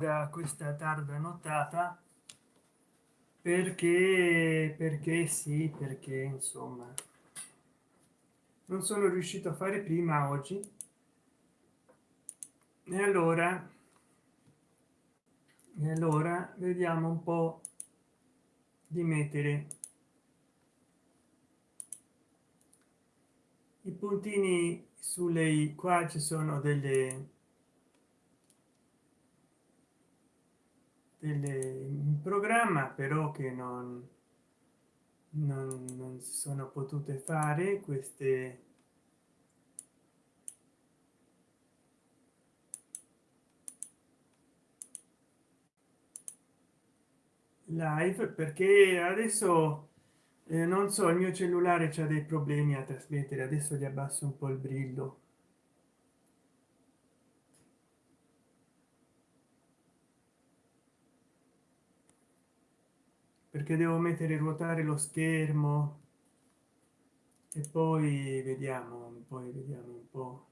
da questa tarda nottata perché perché sì perché insomma non sono riuscito a fare prima oggi. E allora e allora vediamo un po di mettere i puntini sulle qua ci sono delle in programma però che non, non, non sono potute fare queste live perché adesso eh, non so il mio cellulare c'ha dei problemi a trasmettere adesso gli abbasso un po il brillo perché devo mettere ruotare lo schermo. E poi vediamo poi vediamo un po.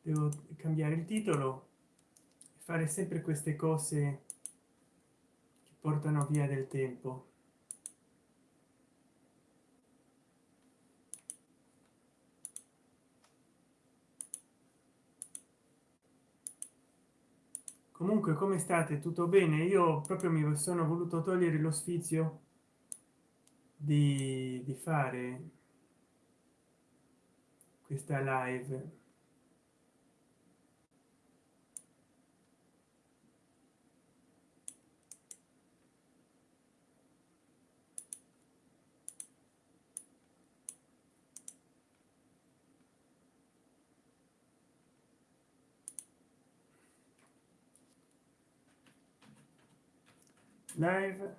Devo cambiare il titolo fare sempre queste cose che portano via del tempo comunque come state? Tutto bene? Io proprio mi sono voluto togliere lo sfizio di, di fare questa live live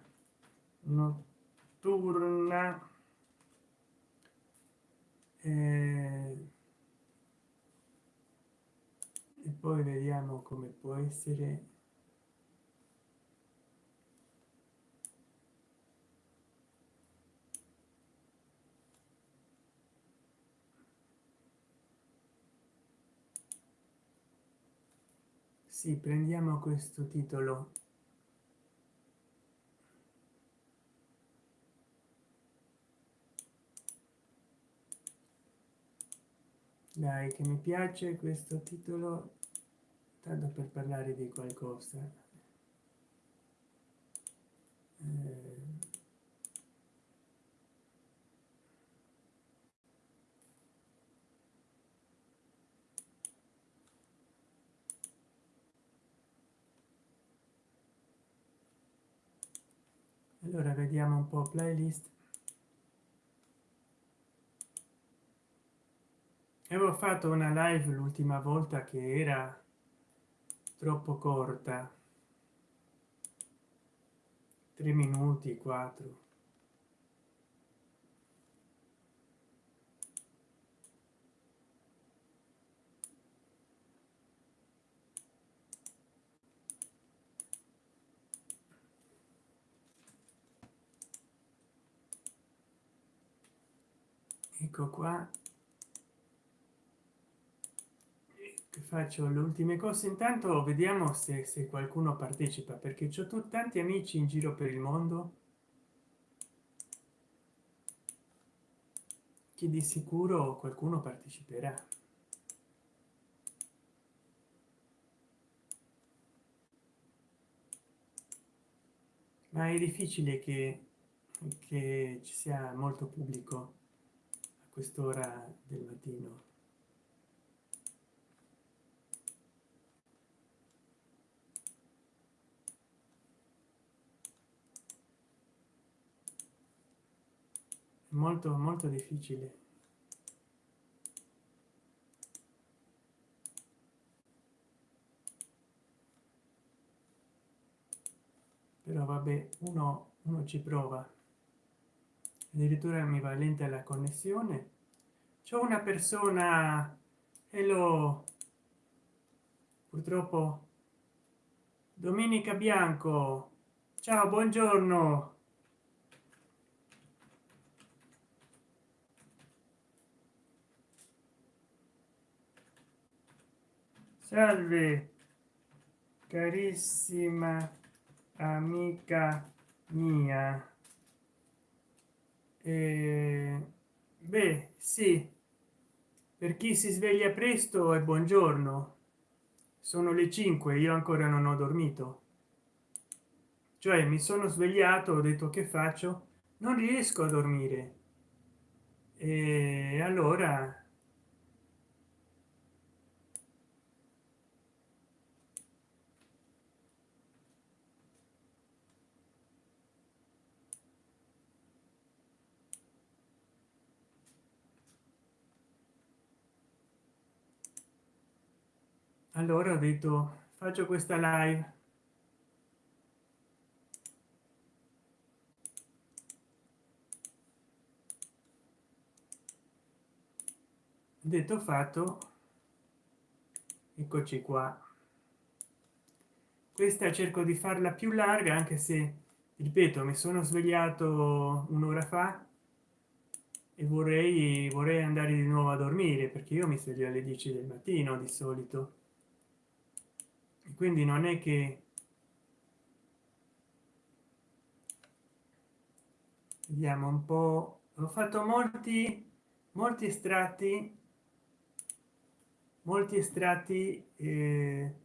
notturna e poi vediamo come può essere. Sì prendiamo questo titolo dai che mi piace questo titolo. Tanto per parlare di qualcosa. Eh, allora vediamo un po playlist avevo fatto una live l'ultima volta che era troppo corta. Tre minuti quattro. Ecco qua faccio le ultime cose? Intanto vediamo se, se qualcuno partecipa perché ho tanti amici in giro per il mondo. Che di sicuro qualcuno parteciperà? Ma è difficile che, che ci sia molto pubblico a quest'ora del mattino molto molto difficile. Però vabbè uno, uno ci prova. Addirittura mi va lenta la connessione. C'è una persona. E lo purtroppo. Domenica bianco. Ciao buongiorno salve carissima amica mia. Eh, beh sì per chi si sveglia presto e buongiorno. Sono le 5 io ancora non ho dormito. Cioè mi sono svegliato ho detto che faccio? Non riesco a dormire. E allora allora ho detto faccio questa live. Detto fatto. Eccoci qua. Questa cerco di farla più larga anche se ripeto mi sono svegliato un'ora fa e vorrei vorrei andare di nuovo a dormire perché io mi sveglio alle 10 del mattino di solito quindi non è che vediamo un po. Ho fatto molti molti estratti molti estratti eh,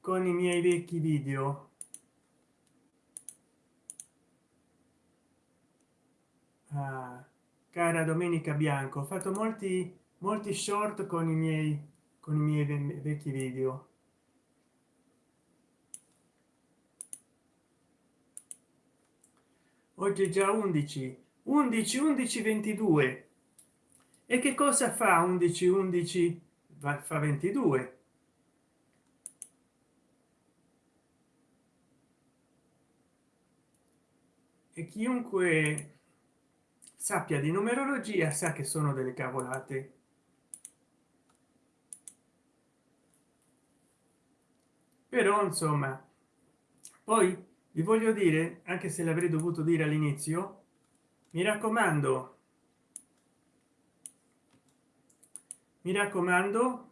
con i miei vecchi video. Ah, cara domenica bianco ho fatto molti molti short con i miei con i miei vecchi video. Oggi è già 11 11 11 22 e che cosa fa 11 11 va fa 22 e chiunque sappia di numerologia sa che sono delle cavolate però insomma poi vi voglio dire anche se l'avrei dovuto dire all'inizio mi raccomando mi raccomando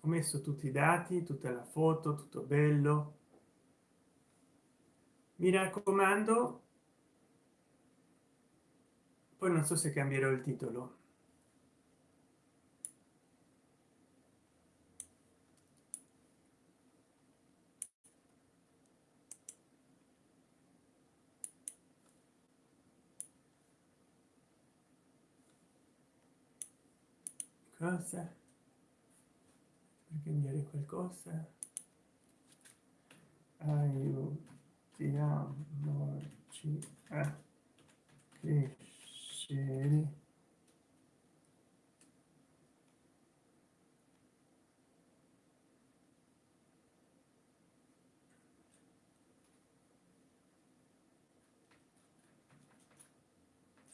ho messo tutti i dati tutta la foto tutto bello. Mi raccomando poi non so se cambierò il titolo cosa per cambiare qualcosa? Aiutiamoci a crescere.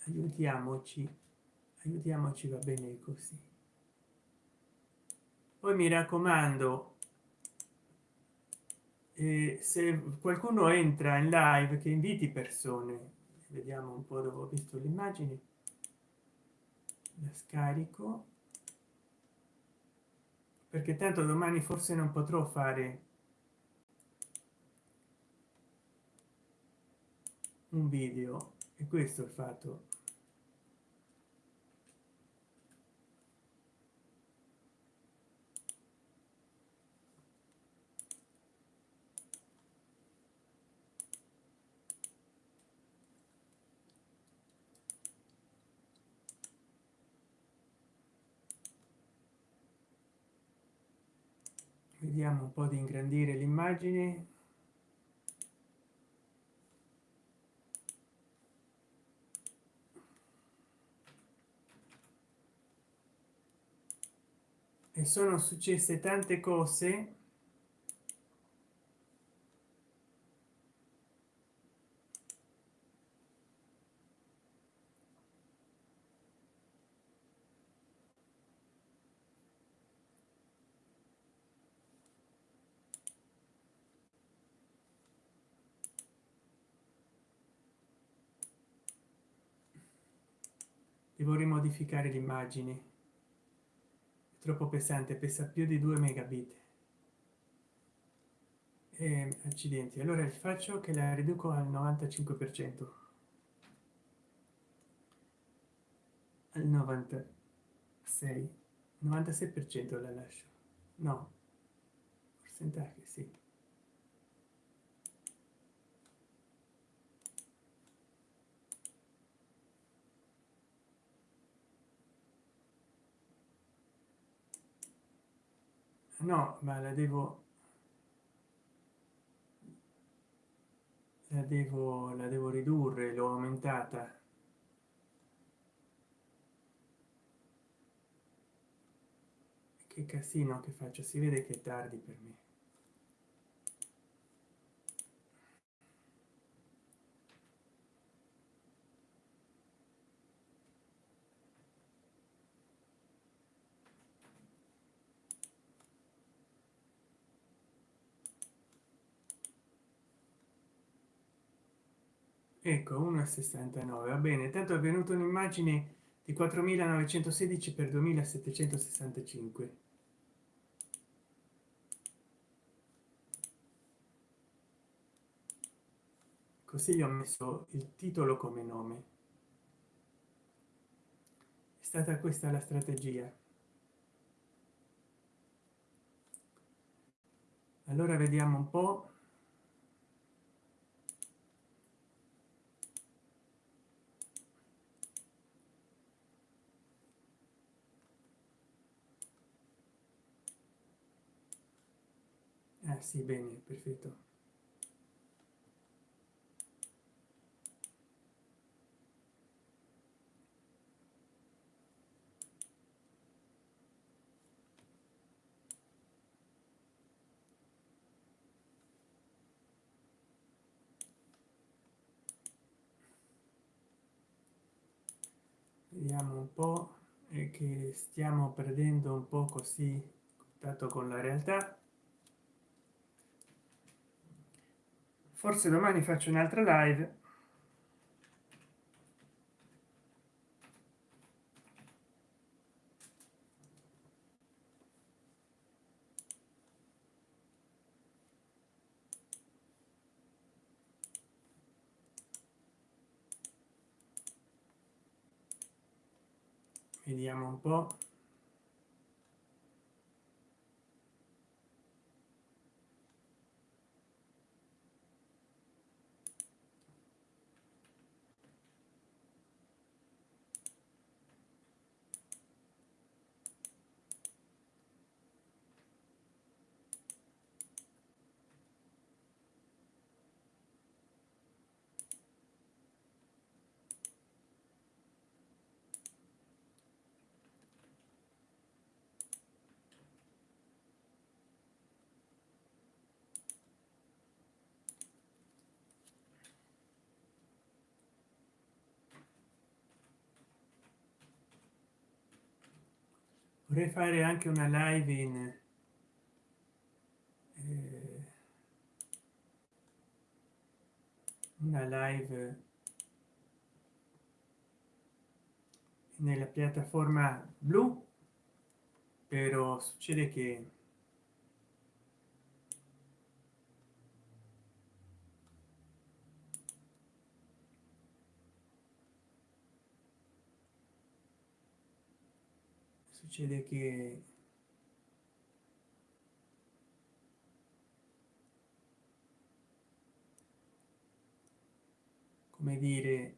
Aiutiamoci aiutiamoci va bene così poi mi raccomando eh, se qualcuno entra in live che inviti persone vediamo un po dove ho visto l'immagine la scarico. Perché tanto domani forse non potrò fare un video e questo è il fatto vediamo un po di ingrandire l'immagine. E sono successe tante cose devo rimodificare l'immagine troppo pesante pesa più di 2 megabit. E accidenti. Allora faccio che la riduco al 95 per cento. Al 96 96 per cento la lascio. No. Percentaje sì no ma la devo la devo la devo ridurre l'ho aumentata. Che casino che faccio si vede che è tardi per me ecco 1,69 va bene. Tanto è venuto un'immagine di 4916 per 2765 così gli ho messo il titolo come nome. È stata questa la strategia. Allora vediamo un po ah, sì bene perfetto. Vediamo un po che stiamo perdendo un po così contatto con la realtà forse domani faccio un'altra live. Vediamo un po vorrei fare anche una live in eh, una live nella piattaforma blu però succede che succede che come dire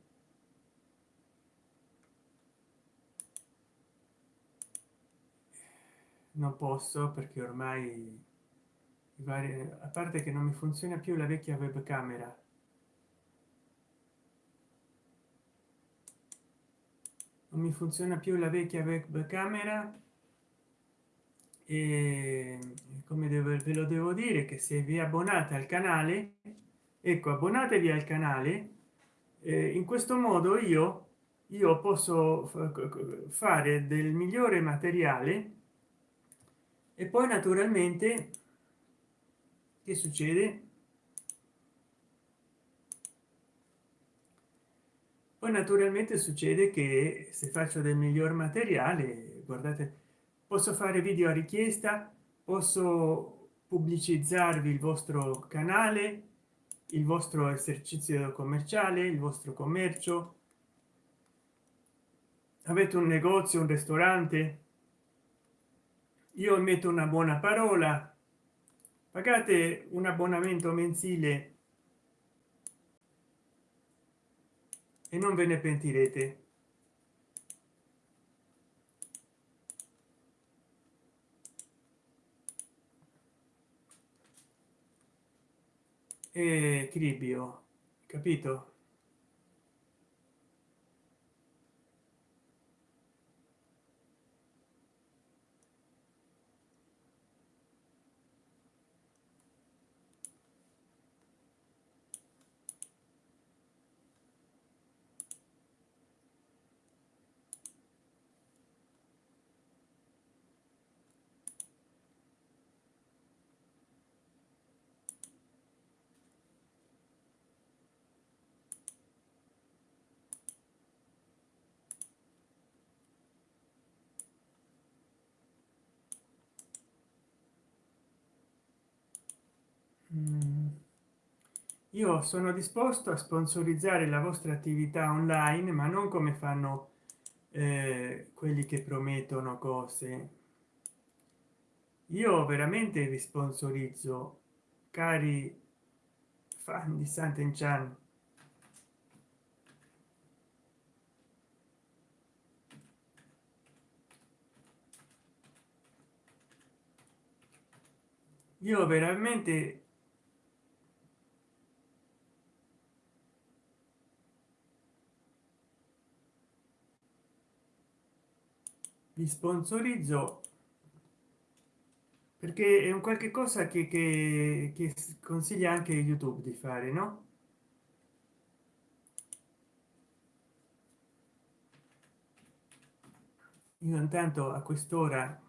non posso perché ormai a parte che non mi funziona più la vecchia webcamera non mi funziona più la vecchia webcamera e come devo ve lo devo dire che se vi abbonate al canale ecco abbonatevi al canale eh, in questo modo io io posso fare del migliore materiale. E poi naturalmente che succede poi naturalmente succede che se faccio del miglior materiale guardate posso fare video a richiesta posso pubblicizzarvi il vostro canale il vostro esercizio commerciale il vostro commercio. Avete un negozio un ristorante? Io metto una buona parola. Pagate un abbonamento mensile e non ve ne pentirete. E cribio capito Mm. Io sono disposto a sponsorizzare la vostra attività online ma non come fanno eh, quelli che promettono cose. Io veramente vi sponsorizzo cari fan di Sant'Enchan io veramente vi sponsorizzo perché è un qualche cosa che, che, che consiglia anche youtube di fare no? Io intanto a quest'ora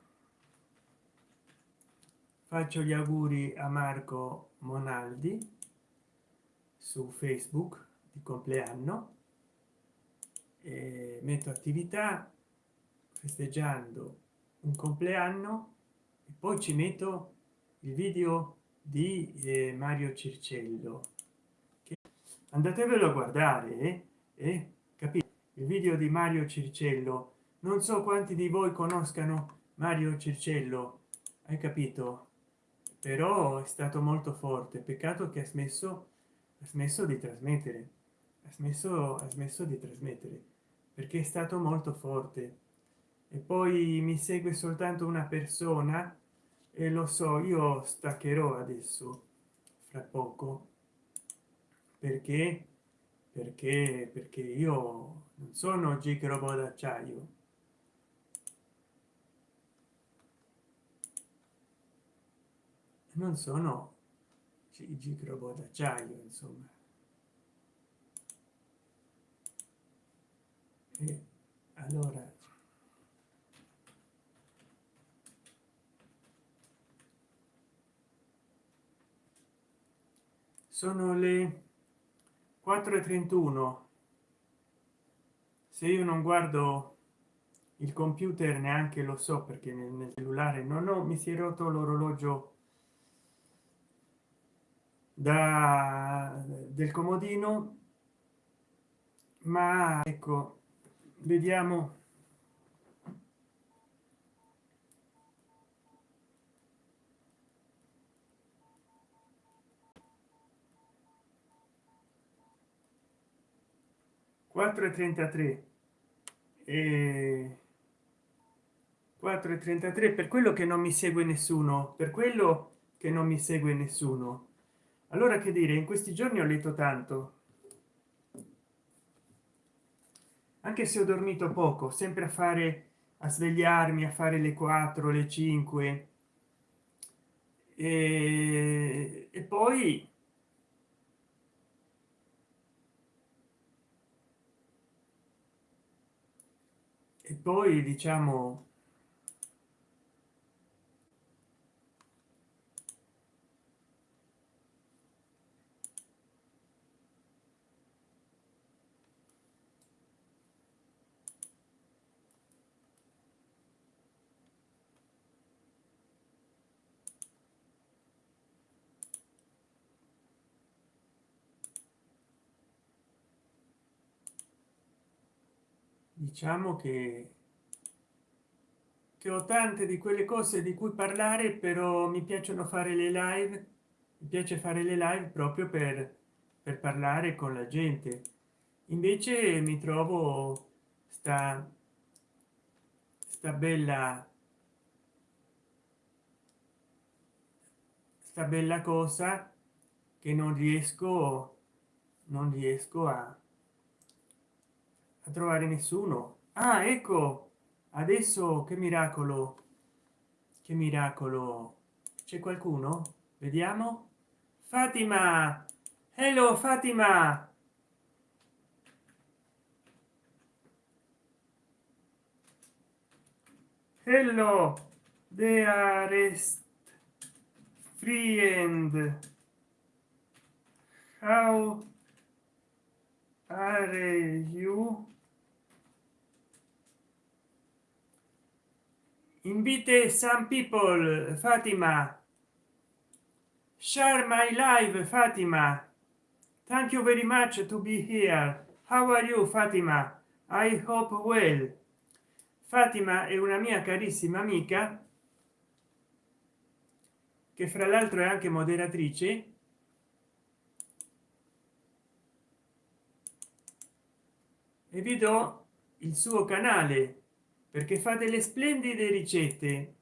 faccio gli auguri a marco monaldi su facebook di compleanno metto attività festeggiando un compleanno e poi ci metto il video di eh, mario circello che andatevelo a guardare eh? eh? capite il video di mario circello non so quanti di voi conoscano mario circello hai capito però è stato molto forte peccato che ha smesso ha smesso di trasmettere ha smesso ha smesso di trasmettere perché è stato molto forte e poi mi segue soltanto una persona e lo so io staccherò adesso fra poco. Perché? Perché perché io non sono gig robot d'acciaio. Non sono gig robot d'acciaio insomma. E allora sono le 4 e 31 se io non guardo il computer neanche lo so perché nel, cellulare non ho mi si è rotto l'orologio da del comodino. Ma ecco vediamo 4 e 33 e 4 e 33 per quello che non mi segue nessuno per quello che non mi segue nessuno. Allora che dire in questi giorni ho letto tanto. Anche se ho dormito poco sempre a fare a svegliarmi a fare le 4 le 5 e, e poi poi diciamo diciamo che che ho tante di quelle cose di cui parlare però mi piacciono fare le live mi piace fare le live proprio per per parlare con la gente. Invece mi trovo sta sta bella sta bella cosa che non riesco non riesco a, a trovare nessuno. Ah ecco adesso che miracolo che miracolo. C'è qualcuno? Vediamo. Fatima! Hello fatima! Hello are free how are you invite some people fatima. Share my live fatima. Thank you very much to be here. How are you fatima? I hope well. Fatima è una mia carissima amica che fra l'altro è anche moderatrice. E vi do il suo canale perché fa delle splendide ricette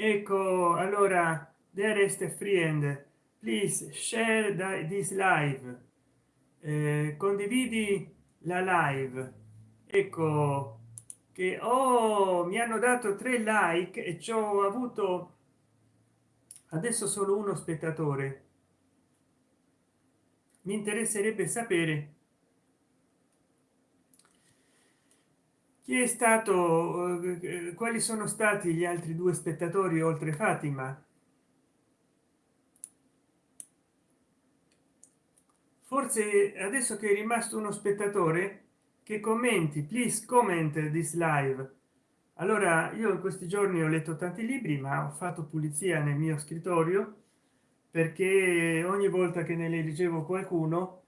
ecco allora there is a friend. Please share this live. Eh, condividi la live. Ecco che oh, mi hanno dato tre like e ci ho avuto adesso solo uno spettatore. Mi interesserebbe sapere chi è stato eh, quali sono stati gli altri due spettatori oltre fatima? Forse adesso che è rimasto uno spettatore che commenti please comment this live. Allora io in questi giorni ho letto tanti libri ma ho fatto pulizia nel mio scrittorio perché ogni volta che ne leggevo qualcuno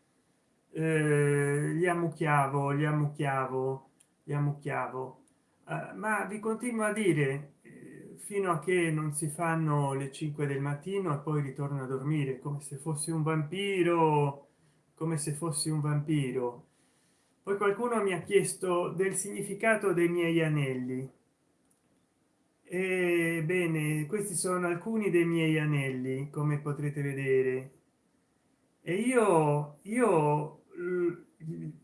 eh, li ammucchiavo li ammucchiavo li ammucchiavo uh, ma vi continuo a dire eh, fino a che non si fanno le 5 del mattino e poi ritorno a dormire come se fossi un vampiro come se fossi un vampiro. Poi qualcuno mi ha chiesto del significato dei miei anelli. E bene questi sono alcuni dei miei anelli come potrete vedere. E io io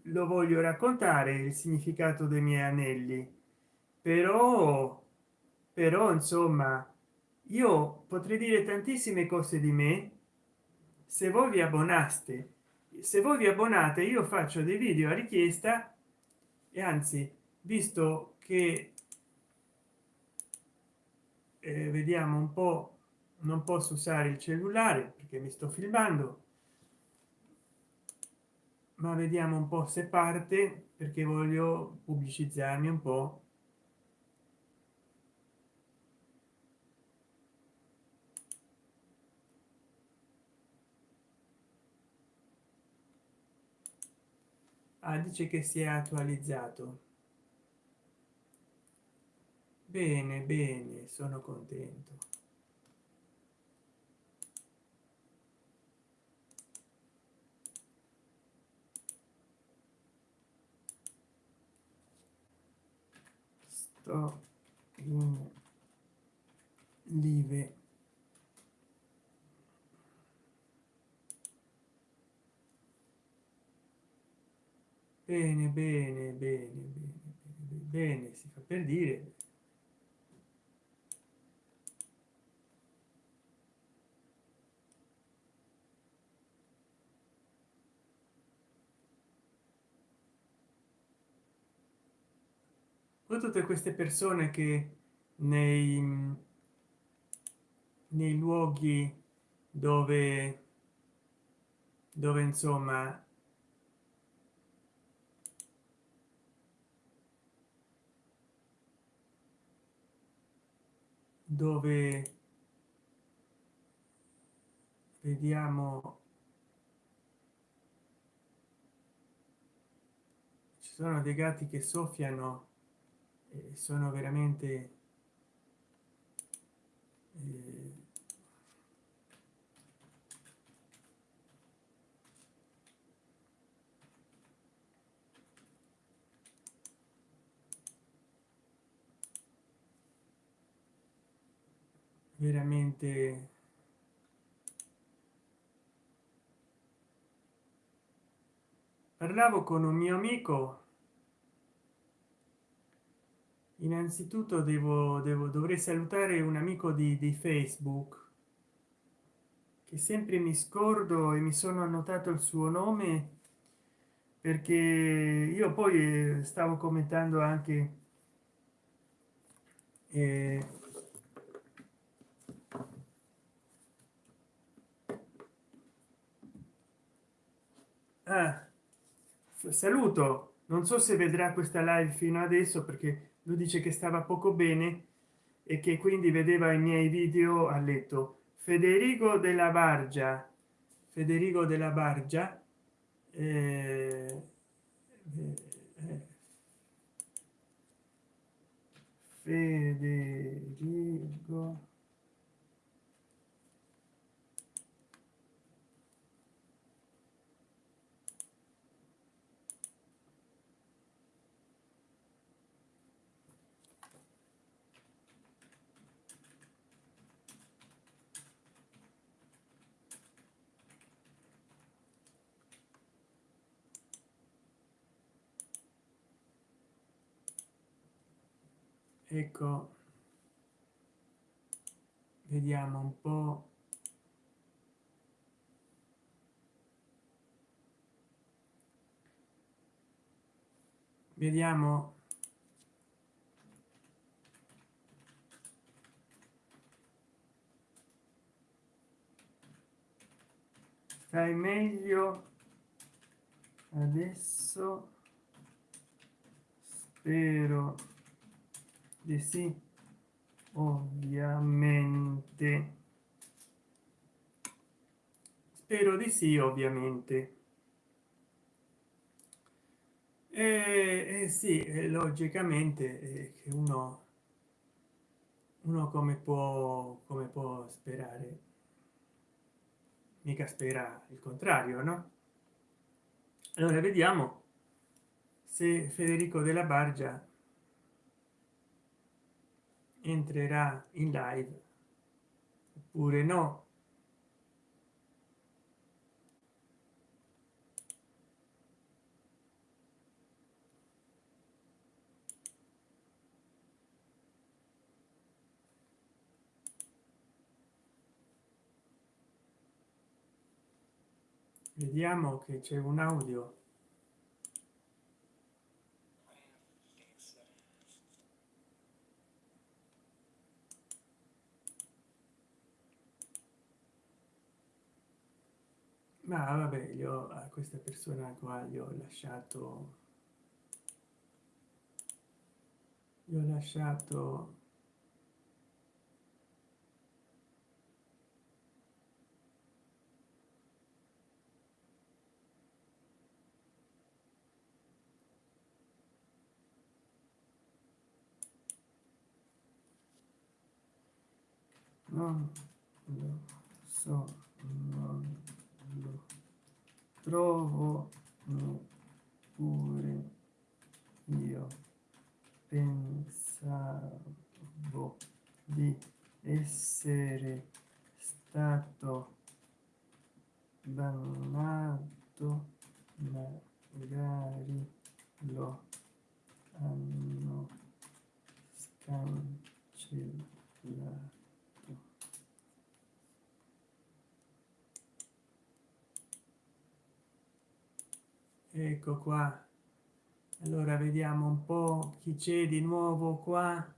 lo voglio raccontare il significato dei miei anelli. Però però insomma io potrei dire tantissime cose di me. Se voi vi abbonaste se voi vi abbonate io faccio dei video a richiesta e anzi visto che eh, vediamo un po non posso usare il cellulare perché mi sto filmando ma vediamo un po se parte perché voglio pubblicizzarmi un po. Ah, dice che si è attualizzato. Bene bene sono contento sto in live bene bene bene bene bene si fa per dire o tutte queste persone che nei nei luoghi dove dove insomma dove vediamo ci sono dei gatti che soffiano e sono veramente eh, veramente parlavo con un mio amico innanzitutto devo, devo dovrei salutare un amico di, di facebook che sempre mi scordo e mi sono annotato il suo nome perché io poi stavo commentando anche eh, ah, saluto. Non so se vedrà questa live fino adesso perché lui dice che stava poco bene e che quindi vedeva i miei video a letto. Federico della bargia federico della bargia eh, eh, federico ecco. Vediamo un po. Vediamo. Stai meglio adesso? Spero sì. Ovviamente. Spero di sì ovviamente. Eh, eh sì logicamente eh, che uno uno come può come può sperare? Mica spera il contrario no? Allora vediamo se federico della bargia entrerà in live oppure no? Vediamo che c'è un audio ma vabbè io a questa persona qua gli ho lasciato gli ho lasciato non lo so non trovo pure io pensavo di essere stato bannato magari lo hanno scancellato ecco qua. Allora vediamo un po chi c'è di nuovo qua.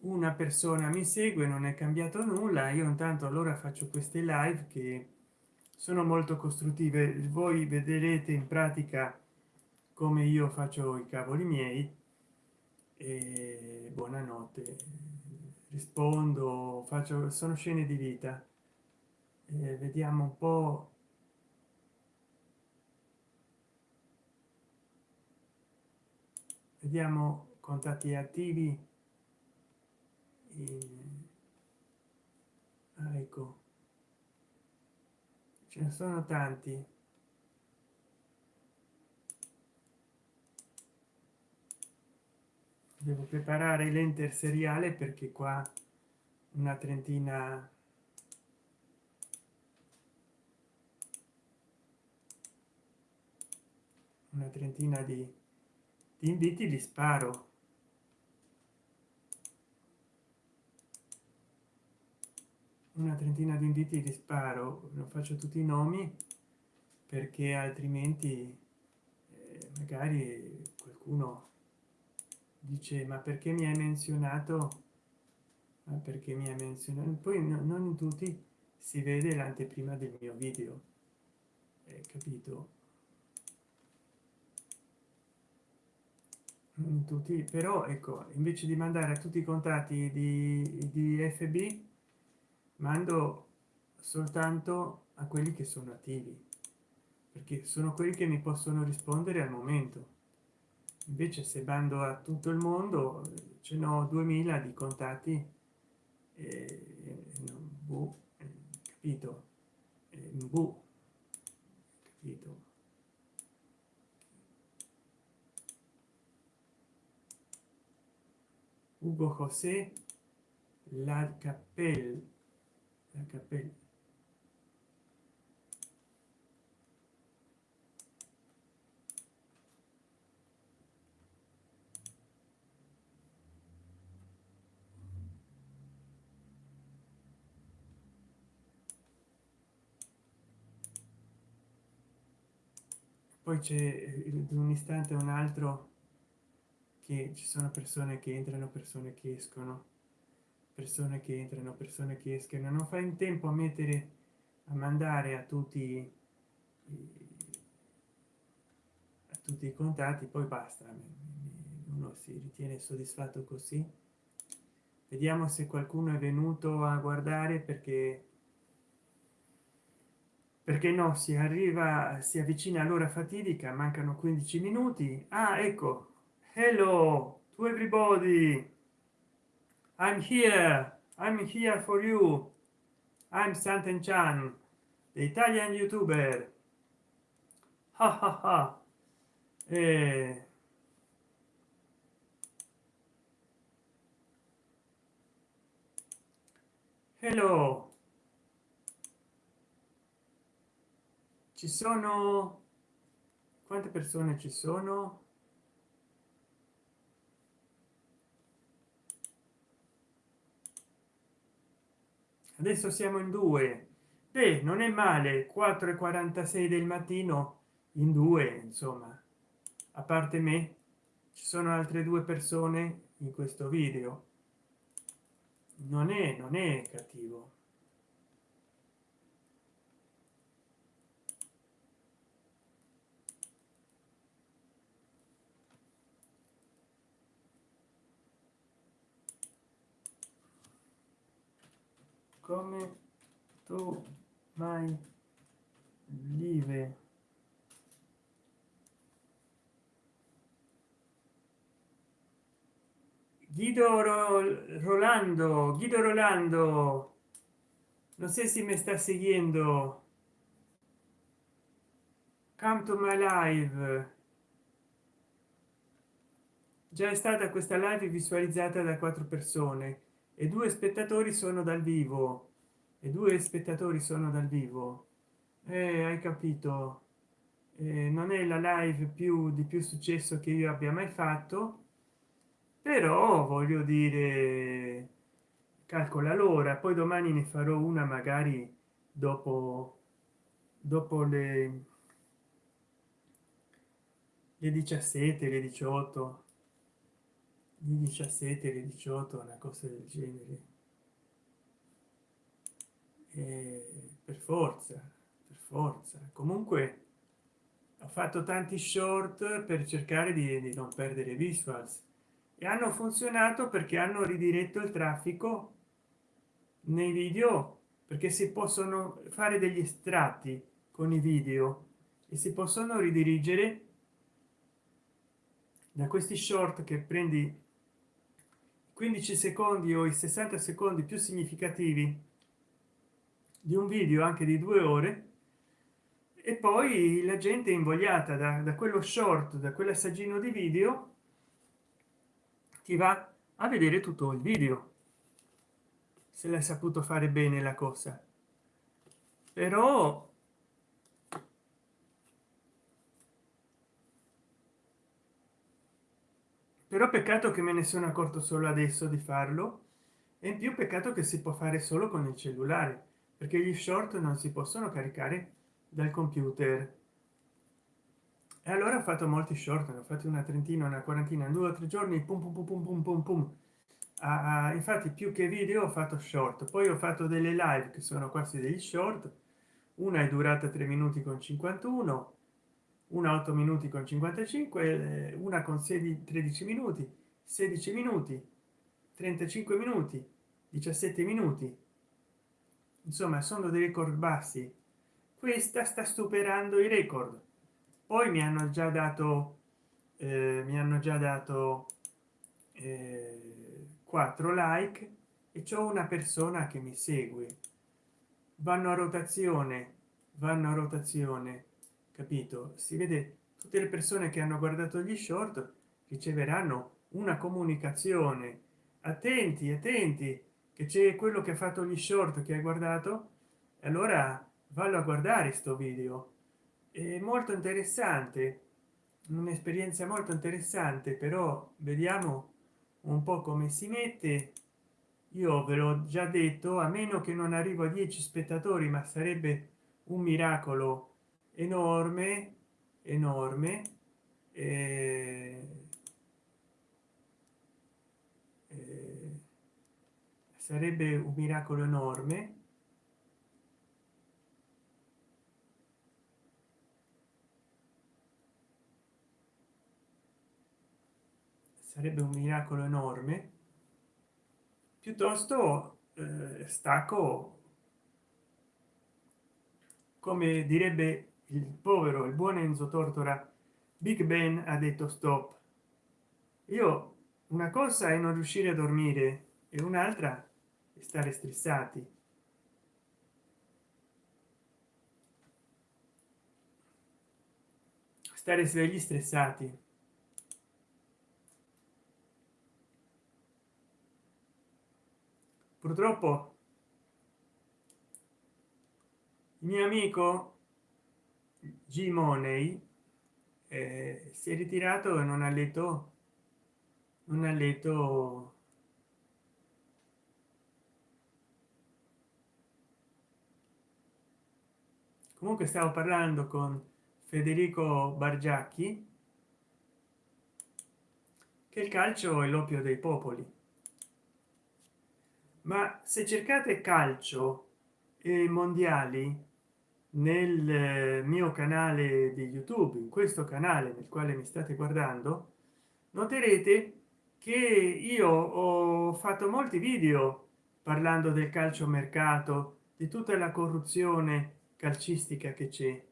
Una persona mi segue non è cambiato nulla. Io intanto allora faccio queste live che sono molto costruttive. Voi vedrete in pratica come io faccio i cavoli miei. E buonanotte. Rispondo faccio sono scene di vita. E vediamo un po vediamo contatti attivi. Ah, ecco. Ce ne sono tanti. Devo preparare l'enter seriale perché qua una trentina una trentina di, di inviti li sparo. Una trentina di inviti di sparo. Non faccio tutti i nomi perché altrimenti eh, magari qualcuno dice ma perché mi hai menzionato? Ma perché mi ha menzionato? Poi no, non in tutti si vede l'anteprima del mio video. Eh, capito tutti però ecco invece di mandare a tutti i contatti di, di fb mando soltanto a quelli che sono attivi perché sono quelli che mi possono rispondere al momento. Invece se bando a tutto il mondo ce n'ho 2000 di contatti e, non, boh, capito? E, boh, capito Ugo José la cappella la poi c'è in un istante un altro che ci sono persone che entrano persone che escono. Persone che entrano persone che escono. Non fa in tempo a mettere a mandare a tutti a tutti i contatti poi basta. Uno si ritiene soddisfatto così. Vediamo se qualcuno è venuto a guardare perché perché no si arriva si avvicina all'ora fatidica mancano 15 minuti. Ah ecco hello to everybody. I'm here. I'm here for you. I'm santen chan the italian youtuber. Ha ha ha. Eh, hello. Ci sono? Quante persone ci sono adesso siamo in due. Beh non è male 4 e 46 del mattino in due insomma. A parte me ci sono altre due persone in questo video. Non è non è cattivo come tu mai live guido rolando guido rolando. No sé si me está siguiendo come to my live già è stata questa live visualizzata da quattro persone e due spettatori sono dal vivo. E due spettatori sono dal vivo. Eh, hai capito. Eh, non è la live più di più successo che io abbia mai fatto. Però voglio dire calcola l'ora poi domani ne farò una magari dopo dopo le le 17 le 18 di 17 le 18 una cosa del genere. E per forza per forza. Comunque ho fatto tanti short per cercare di, di non perdere visuals. E hanno funzionato perché hanno ridiretto il traffico nei video perché si possono fare degli estratti con i video e si possono ridirigere da questi short che prendi 15 secondi o i 60 secondi più significativi di un video anche di due ore e poi la gente invogliata da, da quello short da quell'assaggino di video ti va a vedere tutto il video se l'hai saputo fare bene la cosa. Però però peccato che me ne sono accorto solo adesso di farlo e in più peccato che si può fare solo con il cellulare perché gli short non si possono caricare dal computer e allora ho fatto molti short ne ho fatti una trentina una quarantina in due o tre giorni pum pum pum pum pum pum, pum. Ah, infatti più che video ho fatto short poi ho fatto delle live che sono quasi degli short una è durata 3 minuti con 51 una 8 minuti con 55 una con 16 13 minuti 16 minuti 35 minuti 17 minuti. Insomma sono dei record bassi. Questa sta superando i record. Poi mi hanno già dato eh, mi hanno già dato eh, 4 like e c'è una persona che mi segue. Vanno a rotazione vanno a rotazione capito? Si vede tutte le persone che hanno guardato gli short riceveranno una comunicazione. Attenti attenti che c'è quello che ha fatto gli short che hai guardato. Allora vallo a guardare sto video. È molto interessante un'esperienza molto interessante però vediamo un po come si mette. Io ve l'ho già detto a meno che non arrivo a 10 spettatori ma sarebbe un miracolo enorme enorme eh, sarebbe un miracolo enorme. Sarebbe un miracolo enorme. Piuttosto eh, stacco come direbbe il povero il buon enzo tortora big ben ha detto stop. Io una cosa è non riuscire a dormire e un'altra è stare stressati. Stare svegli stressati. Purtroppo il mio amico g money eh, si è ritirato e non ha letto non ha letto comunque stavo parlando con federico bargiacchi che il calcio è l'oppio dei popoli. Ma se cercate calcio e mondiali nel eh, mio canale di youtube in questo canale nel quale mi state guardando noterete che io ho fatto molti video parlando del calcio mercato di tutta la corruzione calcistica che c'è.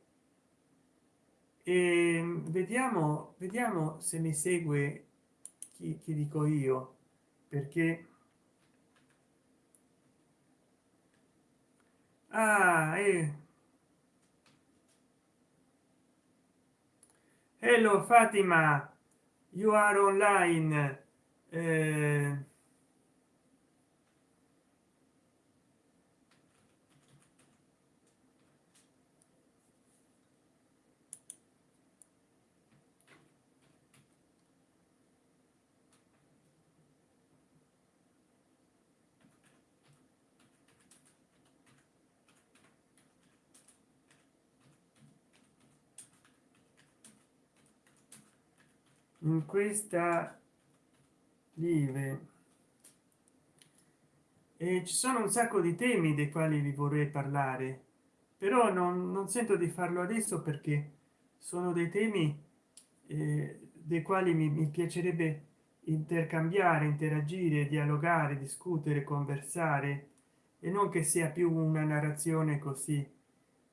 E vediamo vediamo se mi segue chi, chi dico io perché ah, eh, hello fatima. You are online. Eh, in questa live. E ci sono un sacco di temi dei quali vi vorrei parlare però non, non sento di farlo adesso perché sono dei temi eh, dei quali mi, mi piacerebbe intercambiare interagire dialogare discutere conversare e non che sia più una narrazione così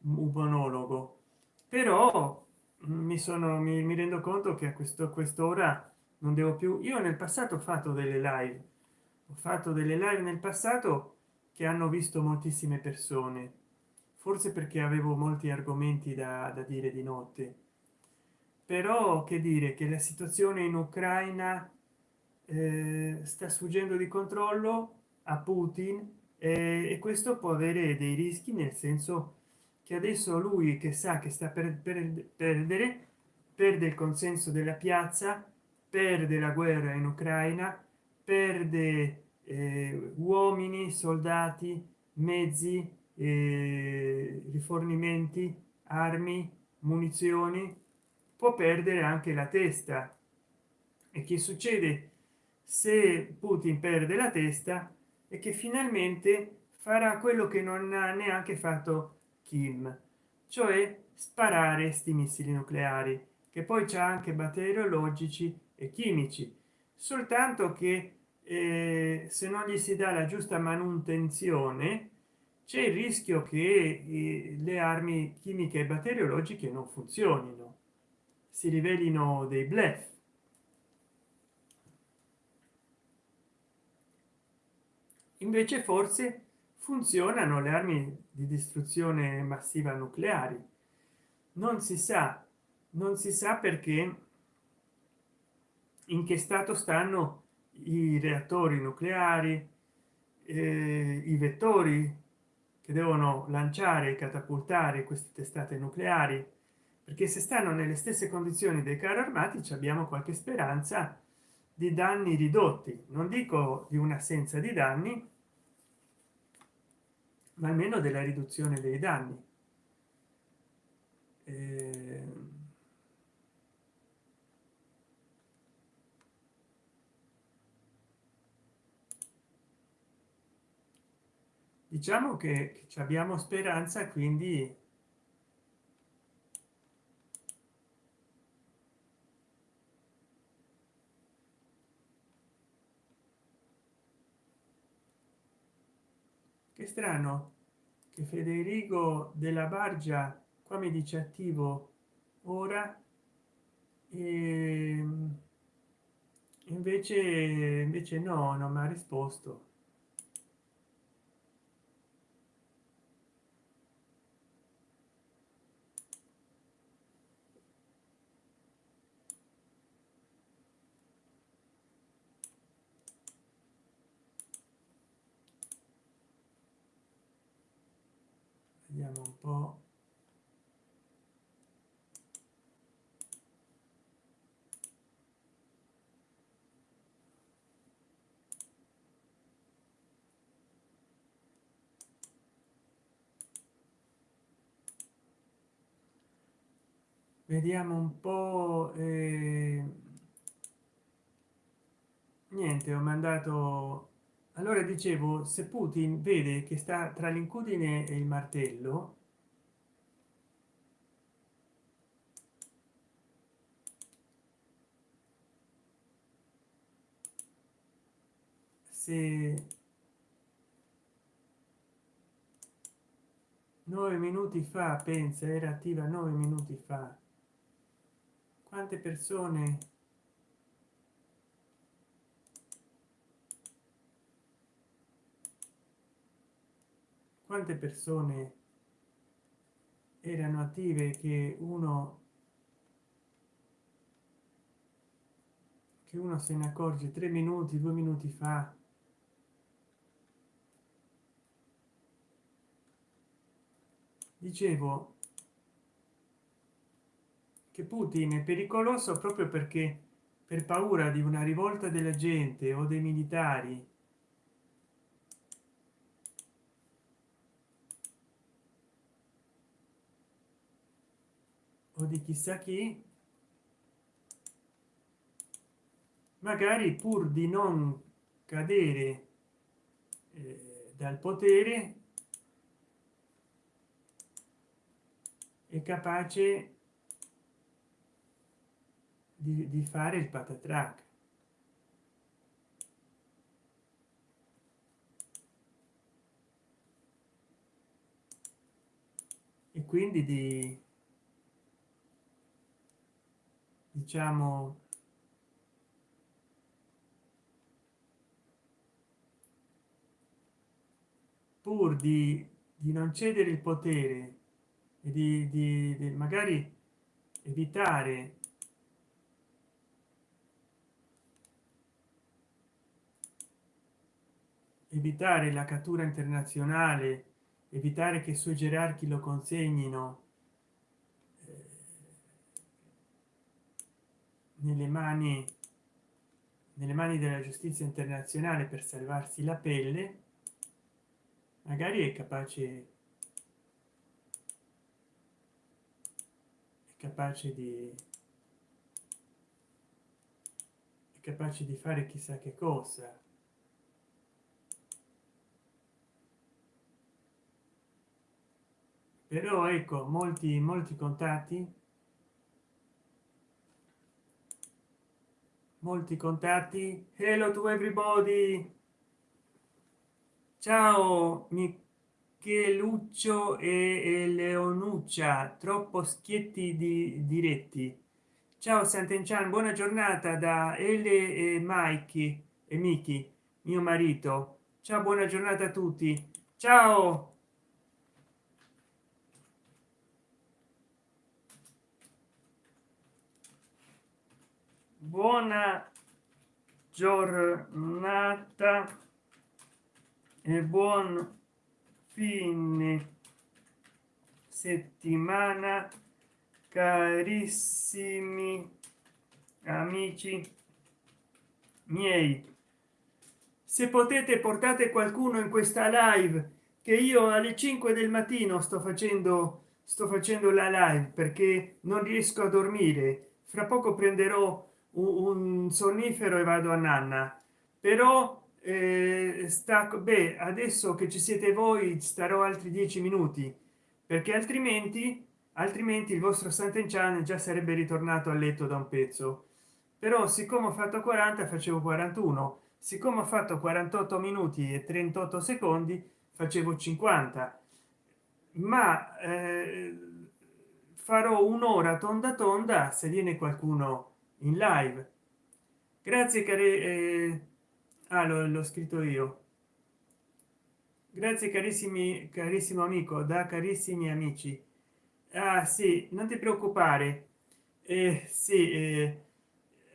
un monologo. Però mi sono mi, mi rendo conto che a questo quest'ora non devo più io nel passato ho fatto delle live ho fatto delle live nel passato che hanno visto moltissime persone forse perché avevo molti argomenti da, da dire di notte. Però che dire che la situazione in ucraina eh, sta sfuggendo di controllo a putin eh, e questo può avere dei rischi nel senso che adesso lui che sa che sta per, per perdere perde il consenso della piazza perde la guerra in ucraina perde eh, uomini soldati mezzi eh, rifornimenti armi munizioni può perdere anche la testa. E che succede? Se putin perde la testa e che finalmente farà quello che non ha neanche fatto kim cioè sparare sti missili nucleari che poi c'è anche batteriologici e chimici. Soltanto che eh, se non gli si dà la giusta manutenzione c'è il rischio che eh, le armi chimiche e batteriologiche non funzionino si rivelino dei blef. Invece forse funzionano le armi di distruzione massiva nucleari. Non si sa non si sa perché in che stato stanno i reattori nucleari eh, i vettori che devono lanciare e catapultare queste testate nucleari perché se stanno nelle stesse condizioni dei carri armati abbiamo qualche speranza di danni ridotti. Non dico di un'assenza di danni ma almeno della riduzione dei danni. Eh, diciamo che abbiamo speranza quindi strano che federico della bargia qua mi dice attivo ora e invece invece no non mi ha risposto vediamo un po vediamo un po eh... niente ho mandato allora dicevo se putin vede che sta tra l'incudine e il martello se nove minuti fa pensa era attiva nove minuti fa. Quante persone? Quante persone erano attive che uno che uno se ne accorge tre minuti due minuti fa dicevo che putin è pericoloso proprio perché per paura di una rivolta della gente o dei militari o di chissà chi magari pur di non cadere eh, dal potere è capace di, di fare il patatrac. E quindi di diciamo pur di, di non cedere il potere di, di, di magari evitare evitare la cattura internazionale evitare che i suoi gerarchi lo consegnino eh, nelle mani nelle mani della giustizia internazionale per salvarsi la pelle magari è capace capace di capace di fare chissà che cosa. Però ecco molti molti contatti. Molti contatti. Hello to everybody. Ciao micheluccio e leonuccia troppo schietti di diretti. Ciao sant'enchan buona giornata da l e mike e miki mio marito. Ciao buona giornata a tutti. Ciao! Buona giornata e buon fine settimana carissimi amici miei. Se potete portate qualcuno in questa live che io alle 5 del mattino sto facendo sto facendo la live perché non riesco a dormire. Fra poco prenderò un sonnifero e vado a nanna. Però eh, beh adesso che ci siete voi starò altri dieci minuti perché altrimenti altrimenti il vostro sant'enchan già sarebbe ritornato a letto da un pezzo. Però siccome ho fatto 40 facevo 41 siccome ho fatto 48 minuti e 38 secondi facevo 50 ma eh, farò un'ora tonda tonda se viene qualcuno in live. Grazie care eh, ah, l'ho scritto io. Grazie carissimi carissimo amico da carissimi amici. Ah sì non ti preoccupare. Eh, sì eh,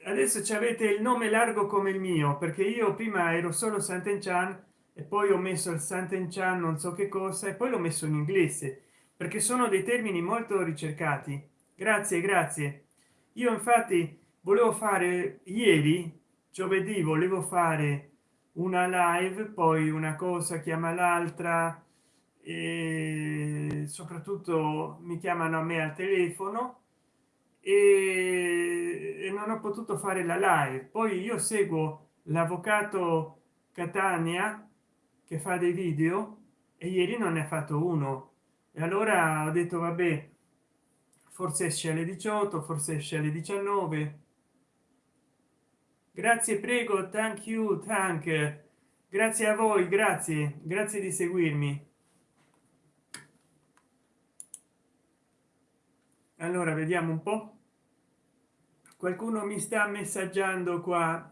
adesso ci avete il nome largo come il mio perché io prima ero solo sant'enchan e poi ho messo il sant'enchan non so che cosa e poi l'ho messo in inglese perché sono dei termini molto ricercati. Grazie grazie. Io infatti volevo fare ieri giovedì volevo fare una live poi una cosa chiama l'altra e soprattutto mi chiamano a me al telefono e, non ho potuto fare la live. Poi io seguo l'avvocato catania che fa dei video e ieri non ne ha fatto uno. E allora ho detto vabbè forse esce alle 18 forse esce alle 19 grazie prego thank you thank. Grazie a voi grazie grazie di seguirmi. Allora vediamo un po. Qualcuno mi sta messaggiando qua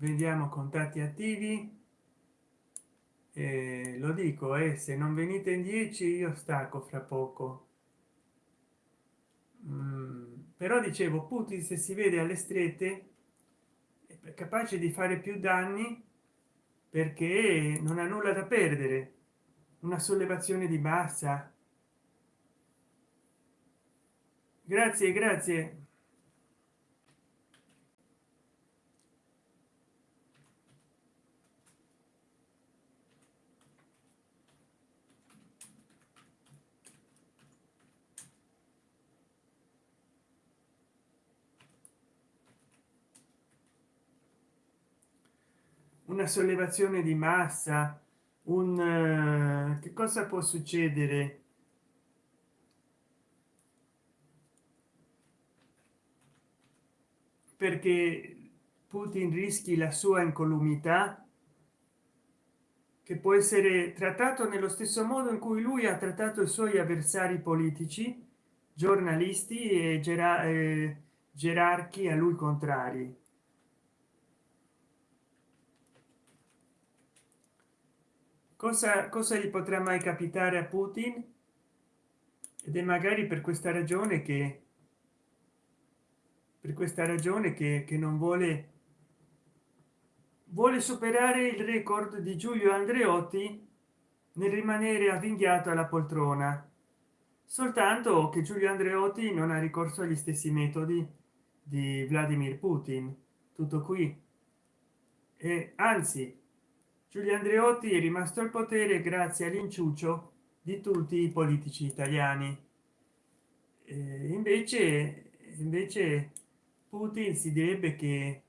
vediamo contatti attivi. Eh, lo dico e eh, se non venite in 10 io stacco fra poco. Mm, però dicevo putin se si vede alle strette è capace di fare più danni perché non ha nulla da perdere. Una sollevazione di massa. Grazie grazie una sollevazione di massa un uh, che cosa può succedere? Perché putin rischi la sua incolumità che può essere trattato nello stesso modo in cui lui ha trattato i suoi avversari politici giornalisti e gerarchi a lui contrari cosa cosa gli potrà mai capitare a putin? Ed è magari per questa ragione che per questa ragione che, che non vuole vuole superare il record di giulio andreotti nel rimanere avvinghiato alla poltrona soltanto che giulio andreotti non ha ricorso agli stessi metodi di vladimir putin. Tutto qui. E anzi giulio andreotti è rimasto al potere grazie all'inciucio di tutti i politici italiani. E invece invece putin si direbbe che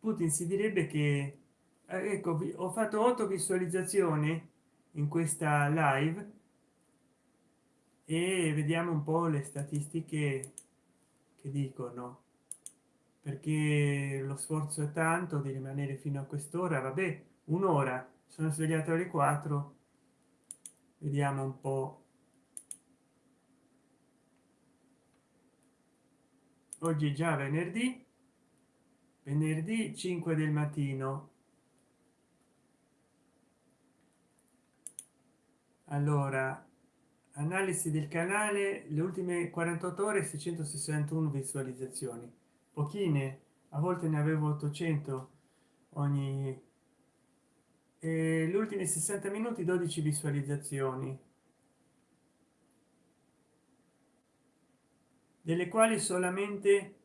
putin si direbbe che eh, ecco ho fatto 8 visualizzazioni in questa live e vediamo un po le statistiche che dicono perché lo sforzo è tanto di rimanere fino a quest'ora. Vabbè un'ora. Sono svegliato alle 4 vediamo un po. Oggi già venerdì. Venerdì 5 del mattino. Allora analisi del canale. Le ultime 48 ore 661 visualizzazioni pochine a volte ne avevo 800 ogni e gli ultimi 60 minuti 12 visualizzazioni delle quali solamente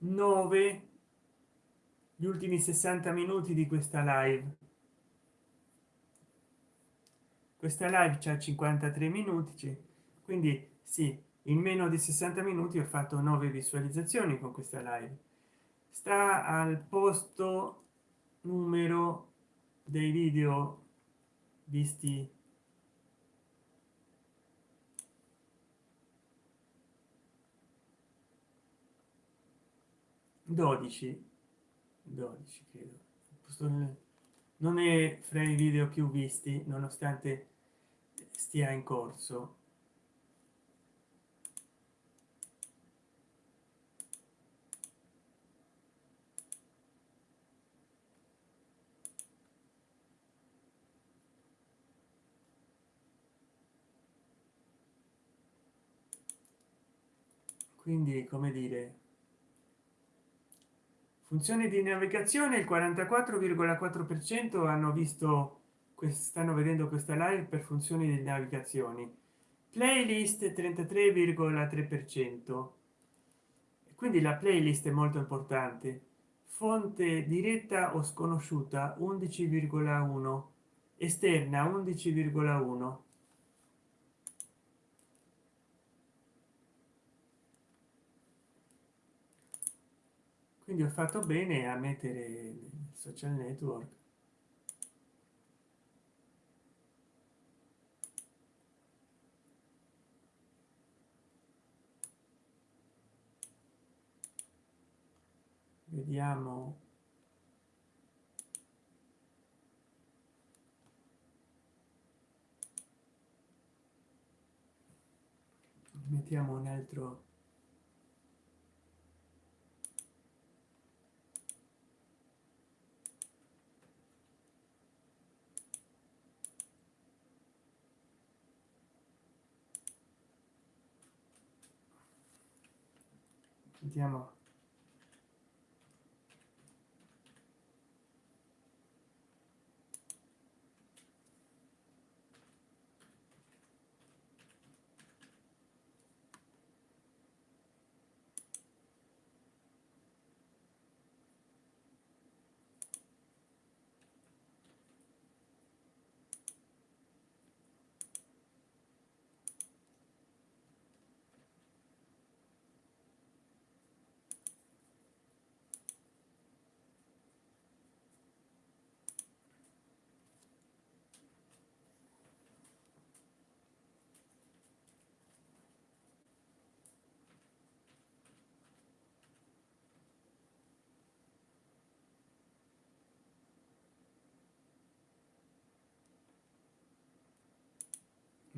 9 gli ultimi 60 minuti di questa live. Questa live c'è 53 minuti quindi sì in meno di 60 minuti ho fatto 9 visualizzazioni con questa live. Sta al posto numero dei video visti. 12 12 credo. Non è fra i video più visti nonostante stia in corso quindi come dire funzione di navigazione il 44,4 per cento hanno visto stanno vedendo questa live per funzioni di navigazioni. Playlist 33,3 per cento. Quindi la playlist è molto importante. Fonte diretta o sconosciuta 11,1 esterna 11,1 quindi ho fatto bene a mettere social network. Vediamo. Mettiamo un altro 你见吗？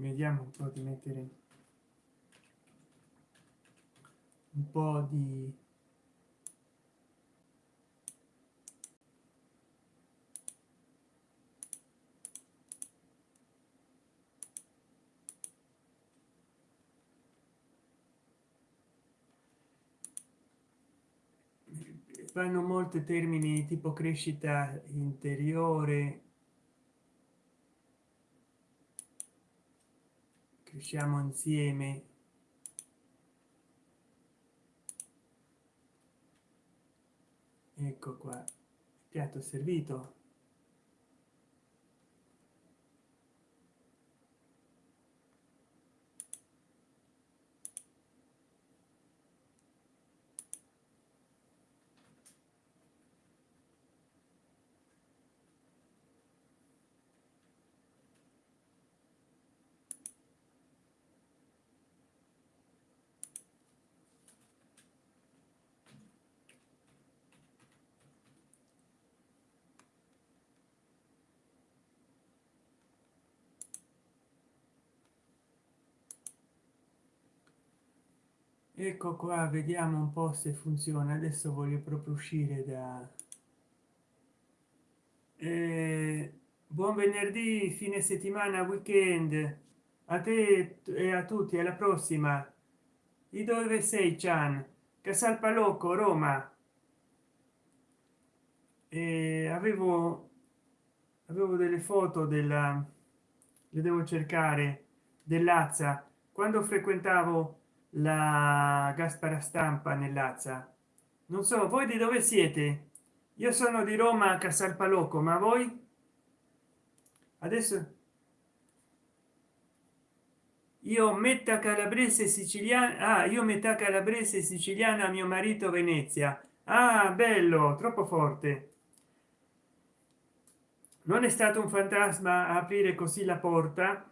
Vediamo un po di mettere un po di fanno molti termini tipo crescita interiore cresciamo insieme. Ecco qua piatto servito ecco qua vediamo un po se funziona. Adesso voglio proprio uscire da eh, buon venerdì fine settimana weekend. A te e a tutti alla prossima. Di dove sei chan? Casal palocco roma. E avevo avevo delle foto della le devo cercare dell'azza quando frequentavo la gaspara stampa nell'azza non so voi di dove siete? Io sono di roma a casal palocco ma voi? Adesso io metà calabrese siciliana ah, io metà calabrese siciliana mio marito venezia. Ah bello troppo forte. Non è stato un fantasma a aprire così la porta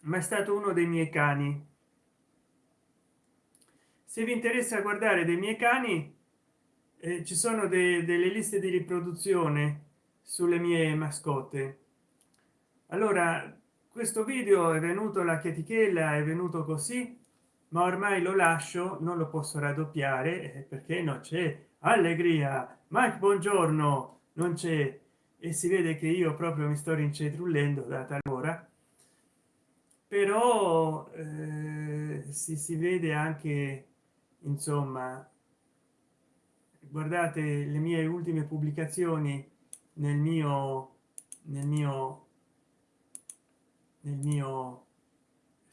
ma è stato uno dei miei cani se vi interessa guardare dei miei cani eh, ci sono de delle liste di riproduzione sulle mie mascotte. Allora questo video è venuto la chetichella è venuto così ma ormai lo lascio non lo posso raddoppiare eh, perché non c'è allegria. Mike buongiorno. Non c'è. E si vede che io proprio mi sto rincetrullendo da talora. Però eh, si, si vede anche insomma guardate le mie ultime pubblicazioni nel mio nel mio nel mio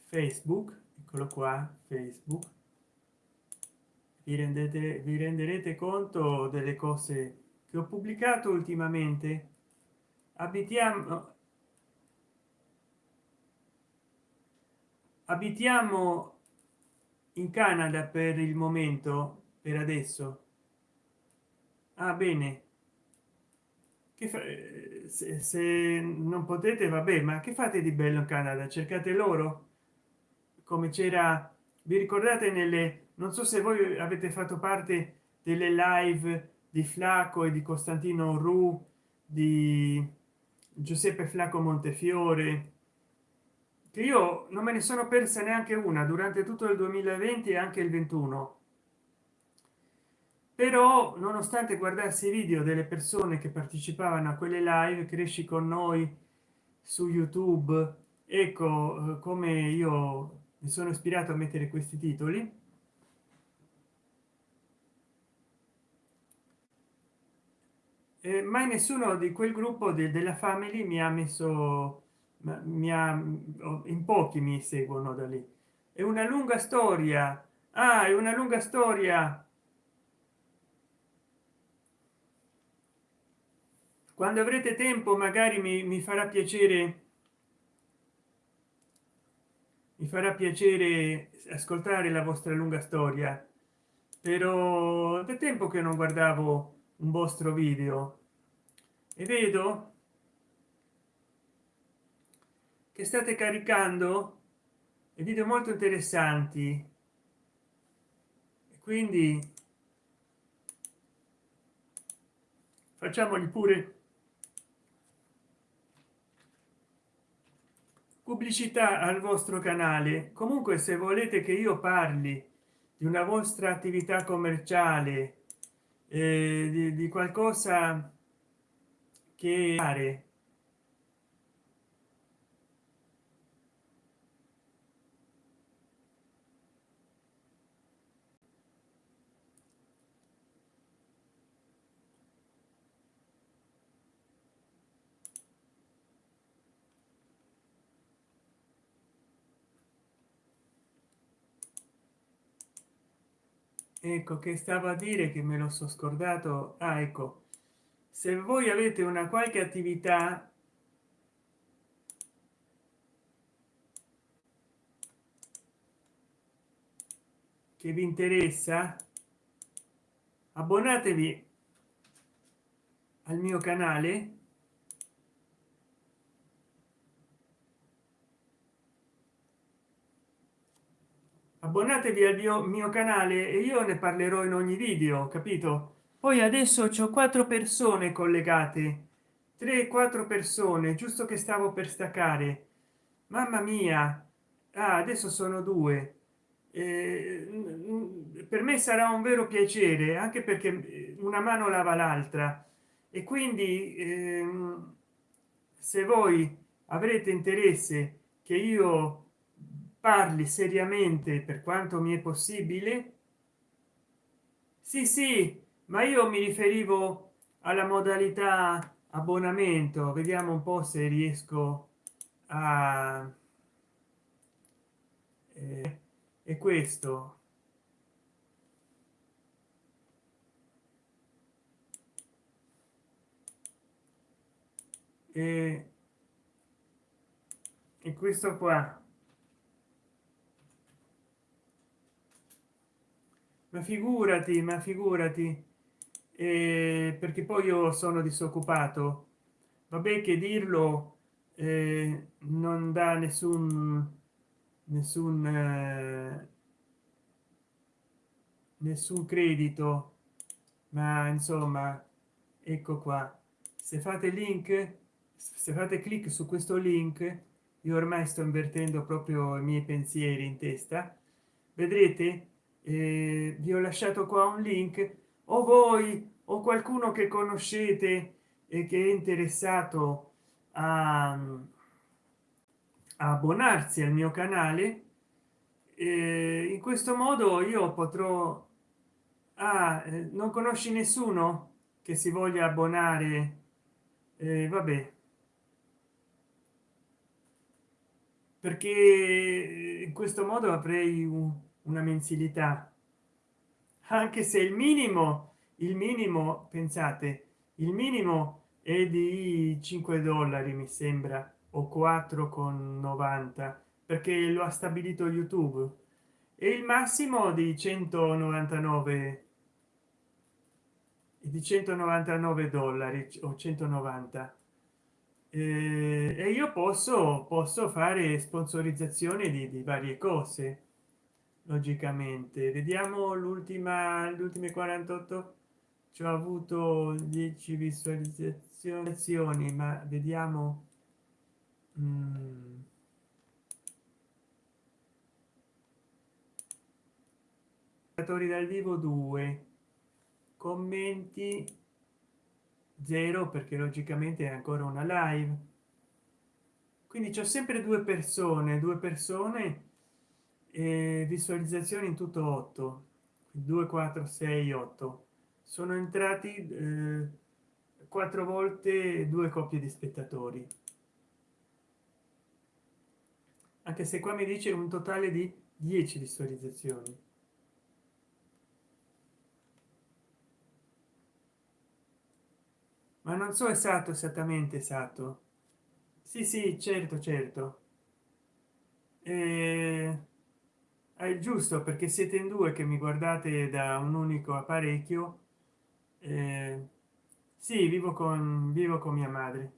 facebook eccolo qua facebook. Vi rendete vi renderete conto delle cose che ho pubblicato ultimamente? Abitiamo abitiamo in canada per il momento per adesso? Ah bene. Che se, se non potete vabbè ma che fate di bello in canada? Cercate loro? Come c'era vi ricordate nelle non so se voi avete fatto parte delle live di flacco e di costantino ru di giuseppe flacco montefiore che io non me ne sono persa neanche una durante tutto il 2020 e anche il 21 però nonostante guardarsi i video delle persone che partecipavano a quelle live cresci con noi su youtube. Ecco eh, come io mi sono ispirato a mettere questi titoli. Eh, mai nessuno di quel gruppo de della family mi ha messo mi ha in pochi mi seguono da lì. È una lunga storia. Ah, è una lunga storia. Quando avrete tempo magari mi, mi farà piacere mi farà piacere ascoltare la vostra lunga storia. Però da tempo che non guardavo un vostro video. E vedo che state caricando video molto interessanti. Quindi facciamoli pure pubblicità al vostro canale. Comunque se volete che io parli di una vostra attività commerciale eh, di, di qualcosa che fare ecco che stava a dire che me lo so scordato. Ah, ecco. Se voi avete una qualche attività che vi interessa abbonatevi al mio canale abbonatevi al mio, mio canale e io ne parlerò in ogni video capito? Poi adesso c'ho quattro persone collegate. 3 4 persone giusto che stavo per staccare. Mamma mia! Ah, adesso sono due. Eh, per me sarà un vero piacere anche perché una mano lava l'altra. E quindi eh, se voi avrete interesse che io parli seriamente per quanto mi è possibile? Sì sì ma io mi riferivo alla modalità abbonamento. Vediamo un po se riesco a eh, e questo. E, e questo qua ma figurati ma figurati. Eh, perché poi io sono disoccupato. Vabbè che dirlo eh, non dà nessun nessun eh, nessun credito. Ma insomma ecco qua. Se fate link se fate clic su questo link io ormai sto invertendo proprio i miei pensieri in testa. Vedrete eh, vi ho lasciato qua un link. O voi o qualcuno che conoscete e che è interessato a, a abbonarsi al mio canale eh, in questo modo io potrò ah, eh, non conosci nessuno che si voglia abbonare eh, vabbè. Perché in questo modo avrei un una mensilità. Anche se il minimo il minimo pensate il minimo è di 5 dollari mi sembra o 4 con 90 perché lo ha stabilito youtube. E il massimo di 199 di 199 dollari o 190 eh, e io posso posso fare sponsorizzazione di, di varie cose logicamente. Vediamo l'ultima le ultime 48 ci ho avuto 10 visualizzazioni ma vediamo mm. dal vivo 2 commenti 0 perché logicamente è ancora una live. Quindi c'è sempre due persone due persone e visualizzazioni in tutto 8 2 4 6 8 sono entrati eh, quattro volte due coppie di spettatori. Anche se qua mi dice un totale di 10 visualizzazioni. Ma non so esatto esattamente esatto. Sì sì certo certo. Eh, è giusto perché siete in due che mi guardate da un unico apparecchio eh, sì vivo con vivo con mia madre.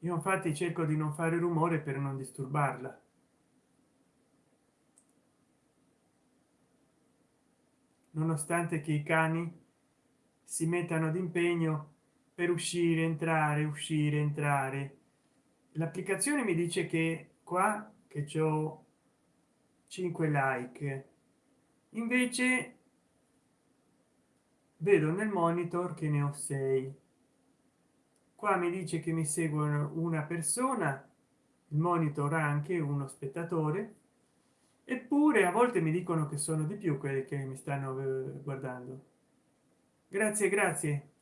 Io infatti cerco di non fare rumore per non disturbarla. Nonostante che i cani si mettano d'impegno per uscire entrare uscire entrare l'applicazione mi dice che qua che ho 5 like. Invece vedo nel monitor che ne ho 6 qua mi dice che mi seguono una persona il monitor anche uno spettatore eppure a volte mi dicono che sono di più quelli che mi stanno eh, guardando. Grazie grazie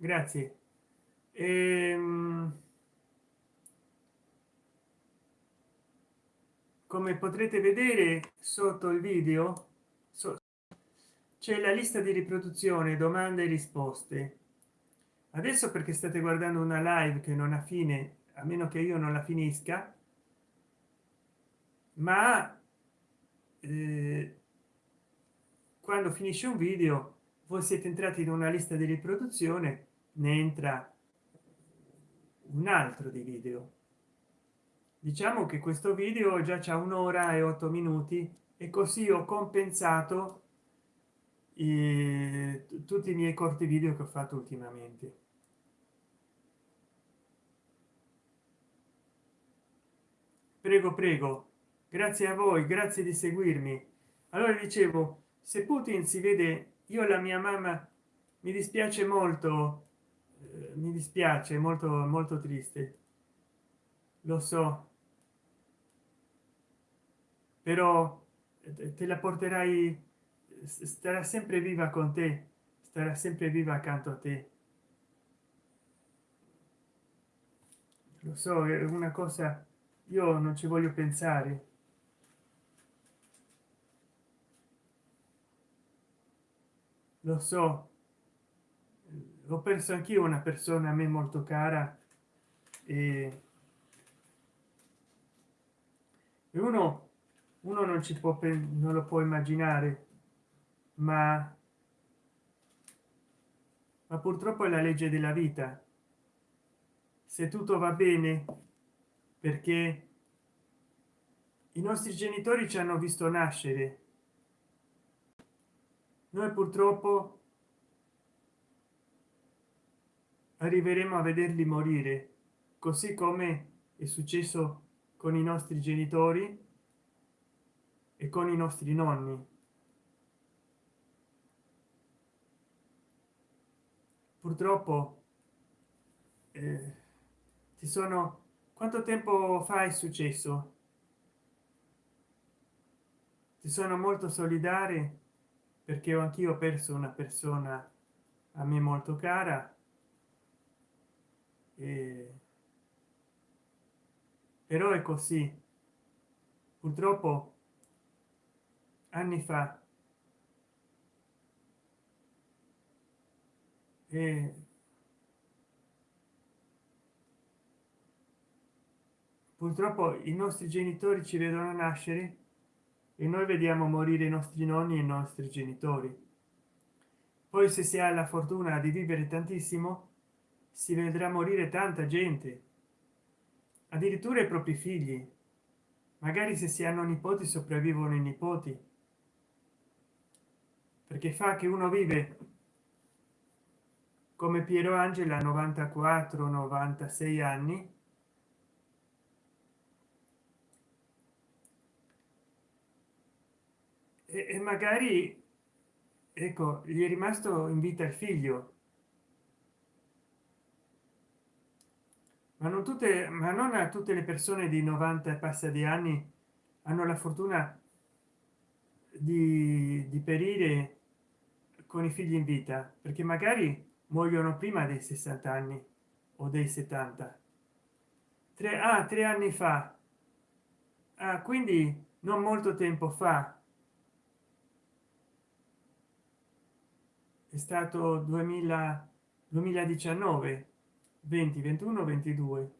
grazie. Ehm, come potrete vedere sotto il video c'è la lista di riproduzione domande e risposte. Adesso perché state guardando una live che non ha fine a meno che io non la finisca ma eh, quando finisce un video voi siete entrati in una lista di riproduzione ne entra un altro di video. Diciamo che questo video già c'è un'ora e otto minuti e così ho compensato i, tutti i miei corti video che ho fatto ultimamente. Prego prego. Grazie a voi grazie di seguirmi. Allora dicevo se putin si vede io la mia mamma mi dispiace molto eh, mi dispiace molto molto triste. Lo so. Però eh, te la porterai starà sempre viva con te starà sempre viva accanto a te. Lo so è una cosa io non ci voglio pensare. Lo so ho perso anch'io una persona a me molto cara e uno uno non ci può non lo può immaginare ma ma purtroppo è la legge della vita. Se tutto va bene perché i nostri genitori ci hanno visto nascere. Noi purtroppo arriveremo a vederli morire così come è successo con i nostri genitori e con i nostri nonni. Purtroppo eh, ci sono quanto tempo fa è successo? Ci sono molto solidare perché ho anch'io perso una persona a me molto cara e però è così. Purtroppo anni fa e purtroppo i nostri genitori ci vedono nascere e noi vediamo morire i nostri nonni e i nostri genitori. Poi se si ha la fortuna di vivere tantissimo si vedrà morire tanta gente addirittura i propri figli. Magari se si hanno nipoti sopravvivono i nipoti perché fa che uno vive come piero angela 94 96 anni e, magari ecco gli è rimasto in vita il figlio ma non tutte ma non a tutte le persone di 90 e passa di anni hanno la fortuna di, di perire con i figli in vita perché magari muoiono prima dei 60 anni o dei 70 tre a tre anni fa. Ah, quindi non molto tempo fa è stato 2000 2019 20 21 22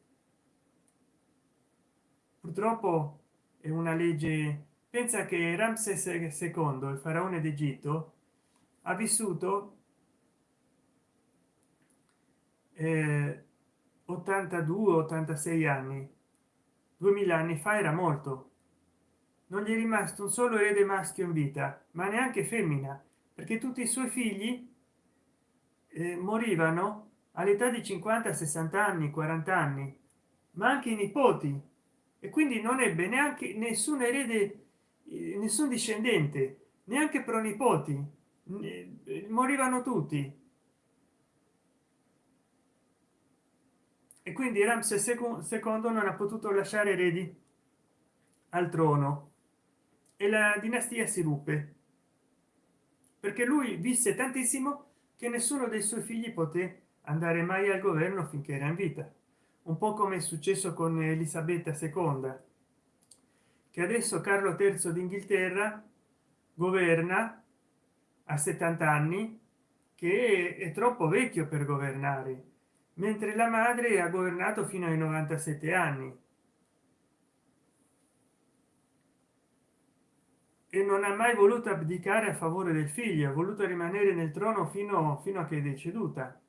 purtroppo è una legge pensa che ramses ii il faraone d'egitto ha vissuto eh, 82 86 anni. 2000 anni fa era molto non gli è rimasto un solo erede maschio in vita ma neanche femmina perché tutti i suoi figli eh, morivano all'età di 50 60 anni 40 anni ma anche i nipoti. E quindi non ebbe neanche nessun erede eh, nessun discendente neanche pronipoti. Eh, morivano tutti. E quindi ramses secondo non ha potuto lasciare eredi al trono. E la dinastia si ruppe. Perché lui visse tantissimo che nessuno dei suoi figli poté andare mai al governo finché era in vita. Un po come è successo con elisabetta ii che adesso carlo terzo d'inghilterra governa a 70 anni che è troppo vecchio per governare mentre la madre ha governato fino ai 97 anni. E non ha mai voluto abdicare a favore del figlio ha voluto rimanere nel trono fino, fino a che è deceduta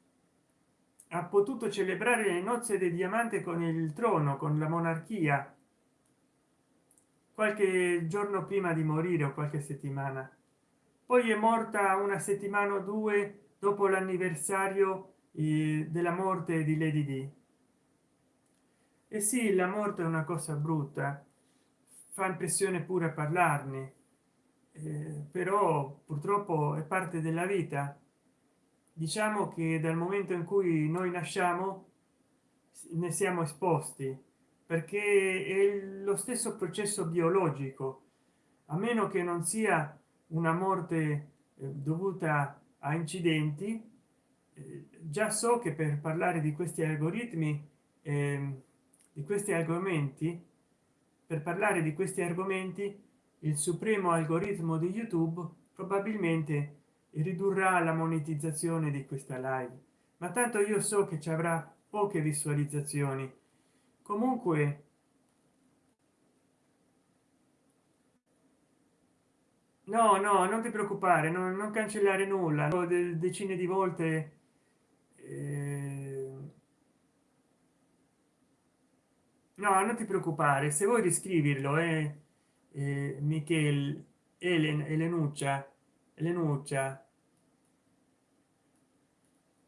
ha potuto celebrare le nozze del diamante con il trono con la monarchia qualche giorno prima di morire o qualche settimana. Poi è morta una settimana o due dopo l'anniversario eh, della morte di lady d e sì la morte è una cosa brutta fa impressione pure a parlarne eh, però purtroppo è parte della vita diciamo che dal momento in cui noi nasciamo ne siamo esposti perché è lo stesso processo biologico. A meno che non sia una morte eh, dovuta a incidenti eh, già so che per parlare di questi algoritmi eh, di questi argomenti per parlare di questi argomenti il supremo algoritmo di youtube probabilmente ridurrà la monetizzazione di questa live. Ma tanto io so che ci avrà poche visualizzazioni. Comunque no no non ti preoccupare non, non cancellare nulla. Decine di volte eh... no non ti preoccupare. Se vuoi riscriverlo eh, eh michele elen elenuccia lenuccia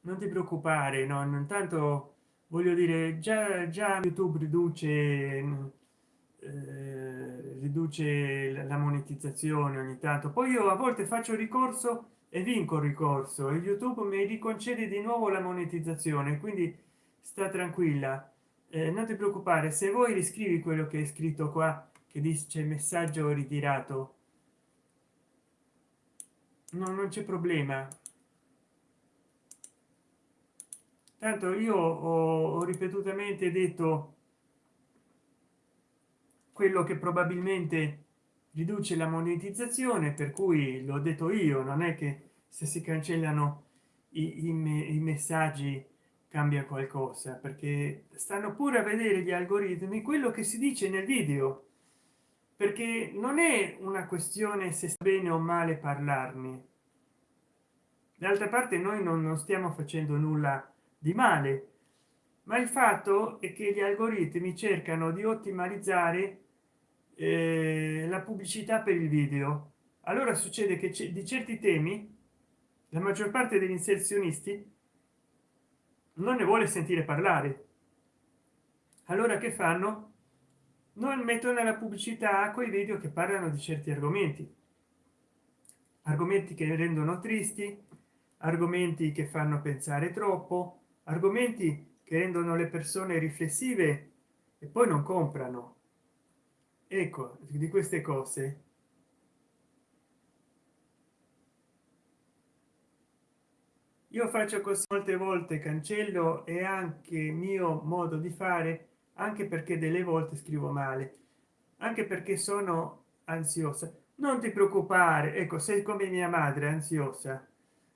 non ti preoccupare no intanto voglio dire già già youtube riduce eh, riduce la monetizzazione ogni tanto. Poi io a volte faccio ricorso e vinco il ricorso. E youtube mi riconcede di nuovo la monetizzazione quindi sta tranquilla. Eh, non ti preoccupare se vuoi riscrivi quello che è scritto qua che dice messaggio ritirato no, non c'è problema. Tanto io ho, ripetutamente detto quello che probabilmente riduce la monetizzazione per cui l'ho detto io non è che se si cancellano i, i, i, messaggi cambia qualcosa perché stanno pure a vedere gli algoritmi. Quello che si dice nel video perché non è una questione se sta bene o male parlarne. D'altra parte noi non, non stiamo facendo nulla di male ma il fatto è che gli algoritmi cercano di ottimizzare eh, la pubblicità per il video. Allora succede che di certi temi la maggior parte degli inserzionisti non ne vuole sentire parlare. Allora che fanno non mettono la pubblicità quei video che parlano di certi argomenti. Argomenti che rendono tristi argomenti che fanno pensare troppo argomenti che rendono le persone riflessive e poi non comprano. Ecco di queste cose. Io faccio così molte volte cancello e anche mio modo di fare anche perché delle volte scrivo male. Anche perché sono ansiosa. Non ti preoccupare. Ecco sei come mia madre ansiosa.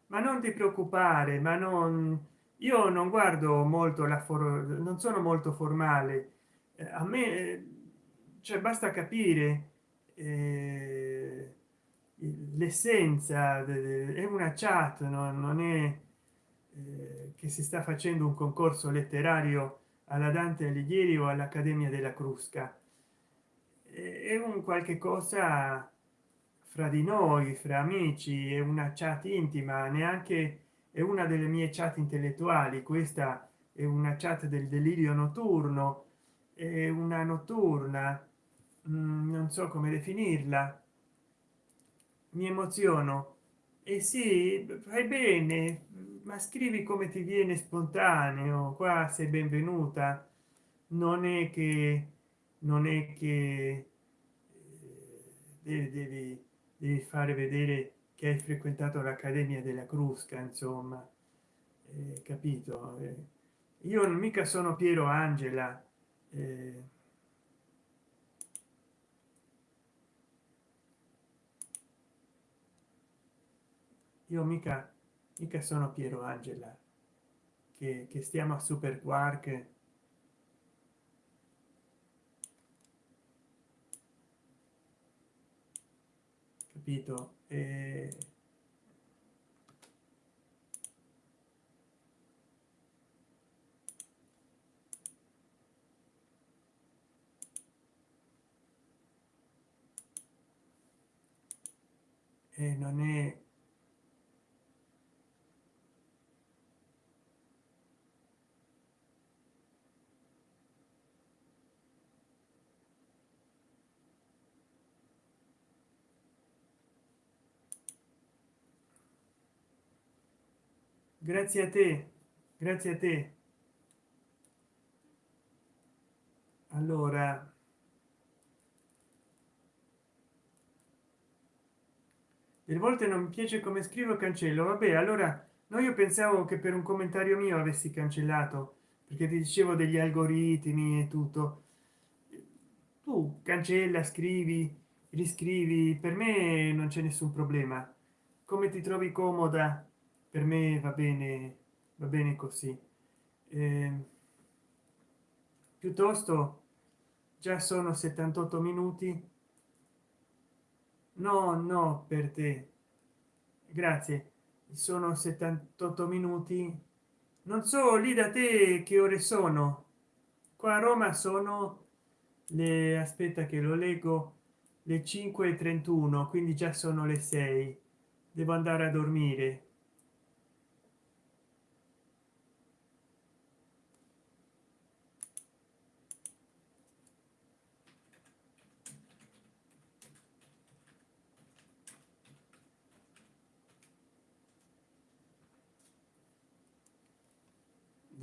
Ma non ti preoccupare ma non io non guardo molto la for non sono molto formale. Eh, a me cioè basta capire eh, l'essenza è una chat no? non è eh, che si sta facendo un concorso letterario alla dante alighieri o all'accademia della crusca. È un qualche cosa fra di noi fra amici è una chat intima neanche è una delle mie chat intellettuali questa è una chat del delirio notturno è una notturna mm, non so come definirla. Mi emoziono. E sì fai bene ma scrivi come ti viene spontaneo qua sei benvenuta non è che non è che eh, devi, devi fare vedere che hai frequentato l'accademia della crusca insomma. Eh, capito? Eh, io non mica sono piero angela eh, io mica mica sono piero angela che, che stiamo a super quark. Capito? E e non è grazie a te grazie a te. Allora. Delle volte non mi piace come scrivo cancello. Vabbè allora no io pensavo che per un commentario mio avessi cancellato perché ti dicevo degli algoritmi e tutto. Tu cancella scrivi riscrivi per me non c'è nessun problema. Come ti trovi comoda per me va bene va bene così. Eh, piuttosto già sono 78 minuti. No no per te. Grazie. Sono 78 minuti. Non so lì da te che ore sono? Qua a roma sono le aspetta che lo leggo le 5 31 quindi già sono le 6 devo andare a dormire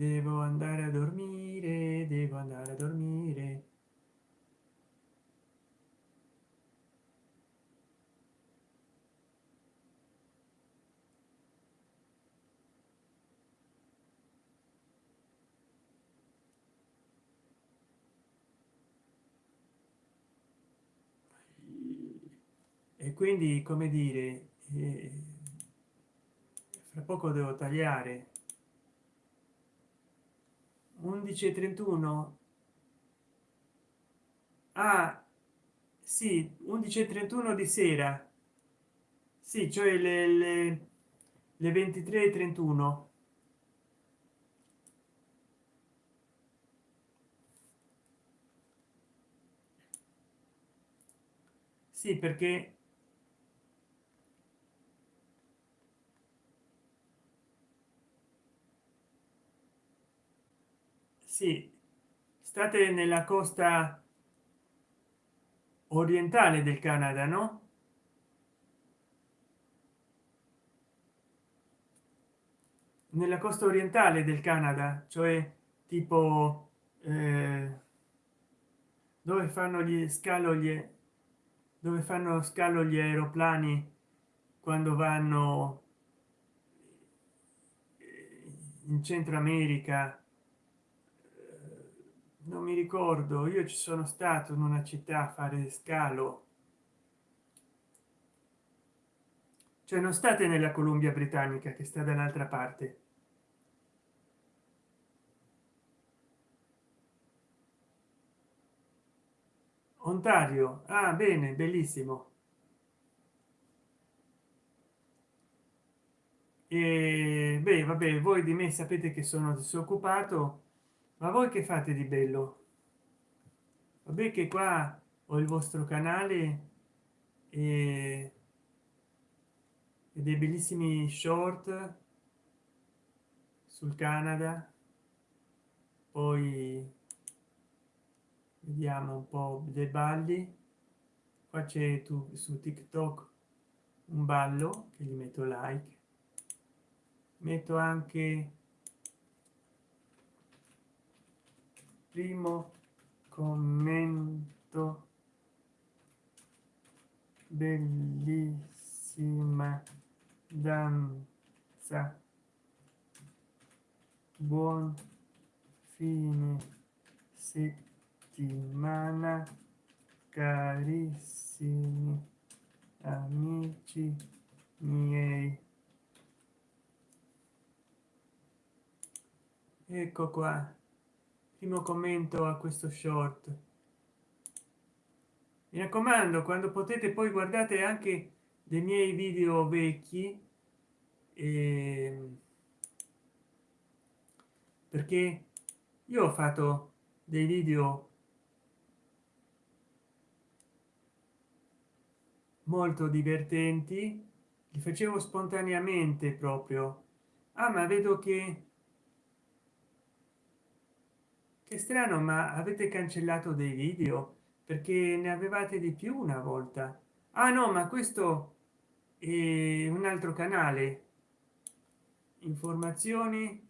devo andare a dormire devo andare a dormire. E quindi come dire eh, fra poco devo tagliare 11 31 ah sì 11 31 di sera. Sì cioè le, le, le 23 31 sì perché sì state nella costa orientale del canada no? Nella costa orientale del canada cioè tipo eh, dove fanno gli scalo gli dove fanno scalo gli aeroplani quando vanno in centro america non mi ricordo io ci sono stato in una città a fare scalo. Cioè non state nella columbia britannica che sta dall'altra parte. Ontario. Ah bene bellissimo. E beh vabbè voi di me sapete che sono disoccupato ma voi che fate di bello? Vabbè che qua ho il vostro canale e, e dei bellissimi short sul canada. Poi vediamo un po dei balli. Qua c'è tu su tiktok un ballo che gli metto like. Metto anche primo commento bellissima danza. Buon fine settimana carissimi amici miei. Ecco qua primo commento a questo short. Mi raccomando quando potete poi guardate anche dei miei video vecchi eh, perché io ho fatto dei video molto divertenti li facevo spontaneamente proprio. Ah ma vedo che che strano ma avete cancellato dei video perché ne avevate di più una volta. Ah no ma questo è un altro canale. Informazioni.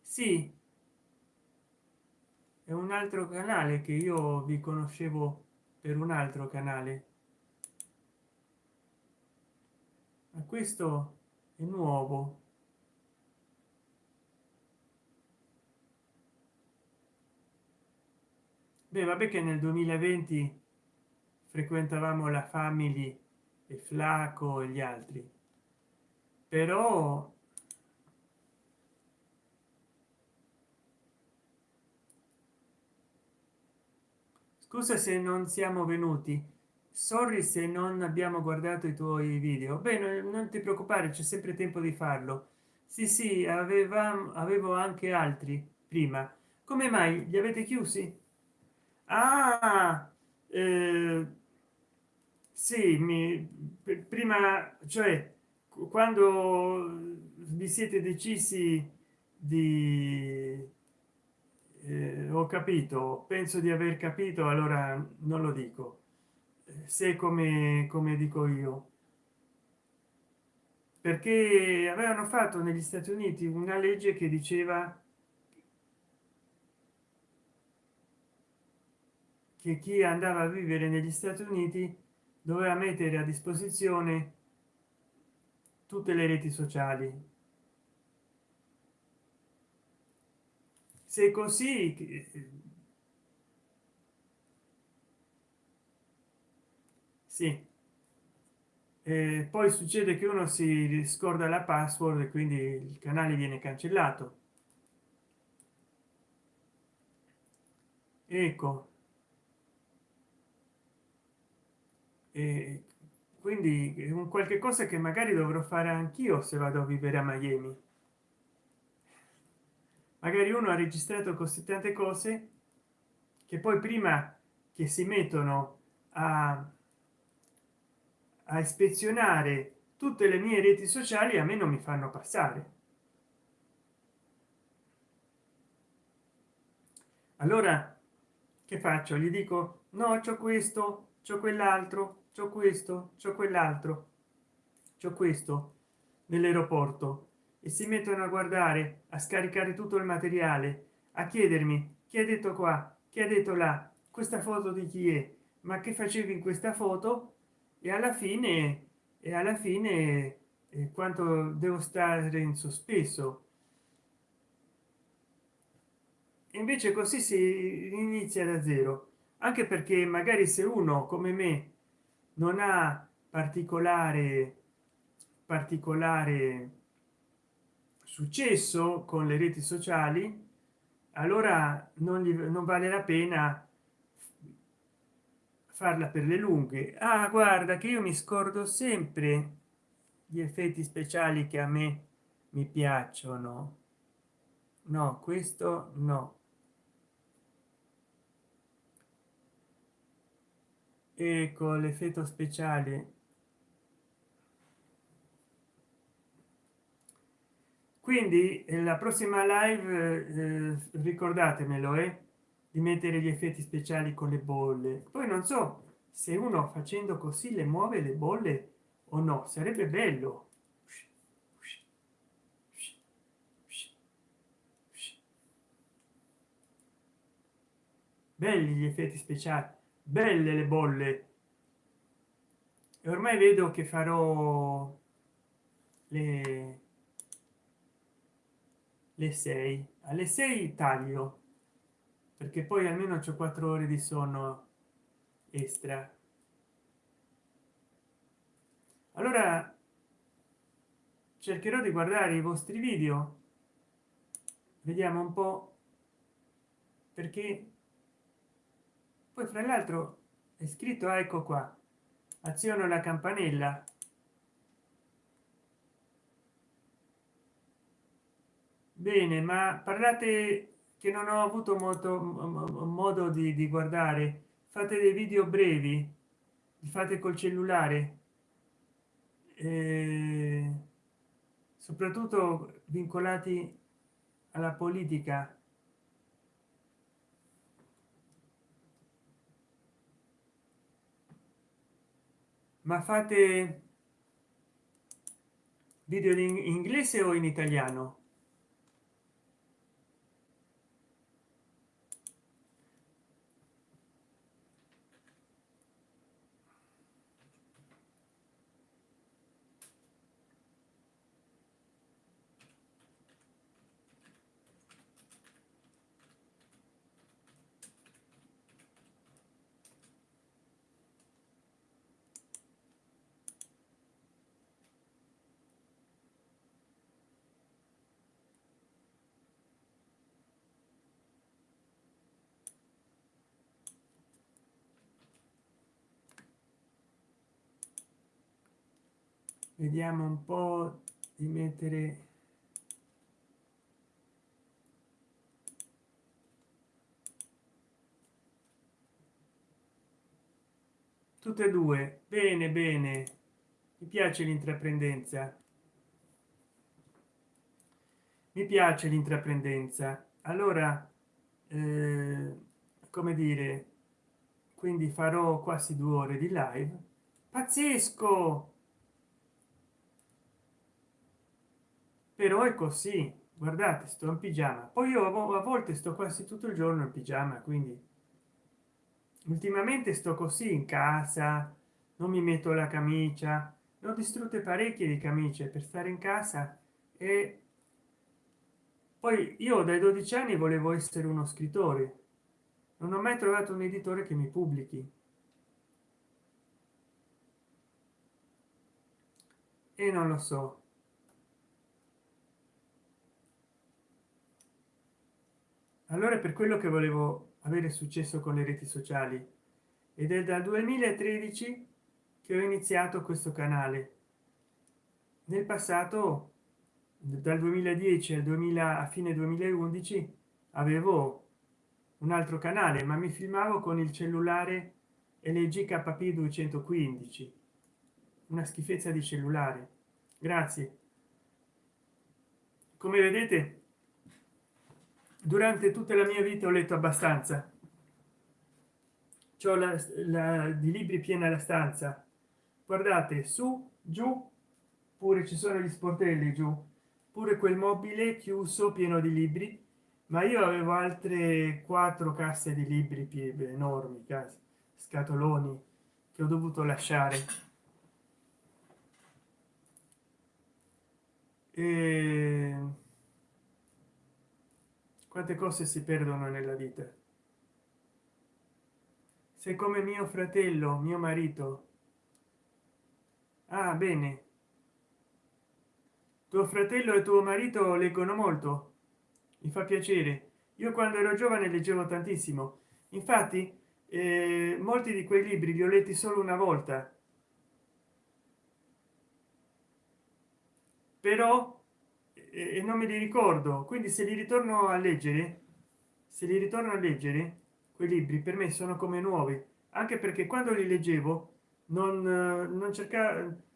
Sì. È un altro canale che io vi conoscevo per un altro canale. Ma questo è nuovo beh vabbè che nel 2020 frequentavamo la family e flaco e gli altri. Però scusa se non siamo venuti. Sorry se non abbiamo guardato i tuoi video. Beh non ti preoccupare c'è sempre tempo di farlo. Sì sì avevamo avevo anche altri prima. Come mai? Li avete chiusi ah, eh, sì mi prima cioè quando vi siete decisi di eh, ho capito penso di aver capito allora non lo dico. Se come come dico io. Perché avevano fatto negli stati uniti una legge che diceva che chi andava a vivere negli stati uniti doveva mettere a disposizione tutte le reti sociali. Se così sì. E poi succede che uno si scorda la password e quindi il canale viene cancellato. Ecco quindi un qualche cosa che magari dovrò fare anch'io se vado a vivere a miami. Magari uno ha registrato così tante cose che poi prima che si mettono a, a ispezionare tutte le mie reti sociali a me non mi fanno passare. Allora che faccio? Gli dico no c'ho questo c'ho quell'altro c'ho questo c'ho quell'altro. C'ho questo nell'aeroporto. E si mettono a guardare a scaricare tutto il materiale a chiedermi chi ha detto qua? Chi ha detto là? Questa foto di chi è? Ma che facevi in questa foto? E alla fine e alla fine eh, quanto devo stare in sospeso? Invece così si inizia da zero. Anche perché magari se uno come me non ha particolare particolare successo con le reti sociali allora non, gli, non vale la pena farla per le lunghe. Ah guarda che io mi scordo sempre gli effetti speciali che a me mi piacciono. No questo no e con l'effetto speciale. Quindi eh, la prossima live eh, ricordatemelo eh, di mettere gli effetti speciali con le bolle. Poi non so se uno facendo così le muove le bolle o no sarebbe bello. Belli gli effetti speciali belle le bolle. E ormai vedo che farò le le 6 alle 6 taglio perché poi almeno c'è 4 ore di sonno extra. Allora cercherò di guardare i vostri video. Vediamo un po perché poi fra l'altro è scritto ecco qua aziono la campanella bene ma parlate che non ho avuto molto modo di, di guardare. Fate dei video brevi? Li fate col cellulare? Eh, soprattutto vincolati alla politica ma fate video in inglese o in italiano vediamo un po di mettere tutte e due. Bene bene. Mi piace l'intraprendenza. Mi piace l'intraprendenza. Allora eh, come dire quindi farò quasi due ore di live. Pazzesco però è così. Guardate sto in pigiama. Poi io a volte sto quasi tutto il giorno in pigiama quindi ultimamente sto così in casa non mi metto la camicia. Ho distrutte parecchie di camicie per stare in casa e poi io dai 12 anni volevo essere uno scrittore. Non ho mai trovato un editore che mi pubblichi. E non lo so allora per quello che volevo avere successo con le reti sociali. Ed è dal 2013 che ho iniziato questo canale. Nel passato dal 2010 al 2000 a fine 2011 avevo un altro canale ma mi filmavo con il cellulare lg kp 215 una schifezza di cellulare. Grazie. Come vedete durante tutta la mia vita ho letto abbastanza. C'ho la, la di libri piena la stanza. Guardate su giù pure ci sono gli sportelli giù. Pure quel mobile chiuso pieno di libri. Ma io avevo altre quattro casse di libri enormi case scatoloni che ho dovuto lasciare. E quante cose si perdono nella vita? Se come mio fratello mio marito. Ah bene. Tuo fratello e tuo marito leggono molto. Mi fa piacere. Io quando ero giovane leggevo tantissimo. Infatti eh, molti di quei libri li ho letti solo una volta. Però e non me li ricordo. Quindi se li ritorno a leggere se li ritorno a leggere quei libri per me sono come nuovi. Anche perché quando li leggevo non, non cercavo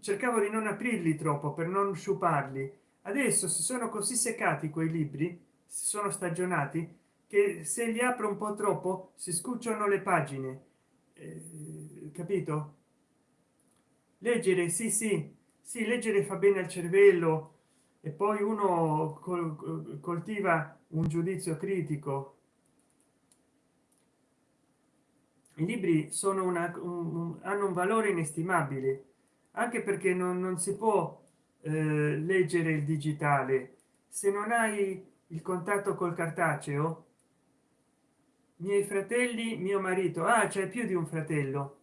cercavo di non aprirli troppo per non sciuparli. Adesso si sono così seccati quei libri si sono stagionati che se li apro un po troppo si scucciano le pagine. Eh, capito? Leggere sì sì. Sì leggere fa bene al cervello e poi uno col coltiva un giudizio critico. I libri sono una un, hanno un valore inestimabile anche perché non, non si può eh, leggere il digitale. Se non hai il contatto col cartaceo miei fratelli mio marito ah c'è più di un fratello.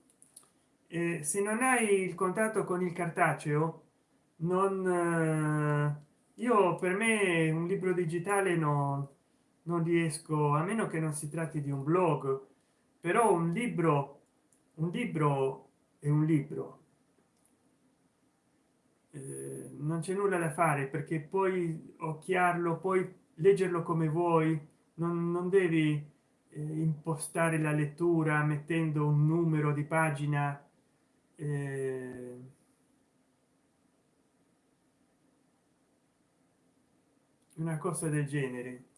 Eh, se non hai il contatto con il cartaceo non eh, io per me un libro digitale no non riesco a meno che non si tratti di un blog però un libro un libro è un libro. Eh, non c'è nulla da fare perché poi occhiarlo poi leggerlo come vuoi non, non devi eh, impostare la lettura mettendo un numero di pagina eh, una cosa del genere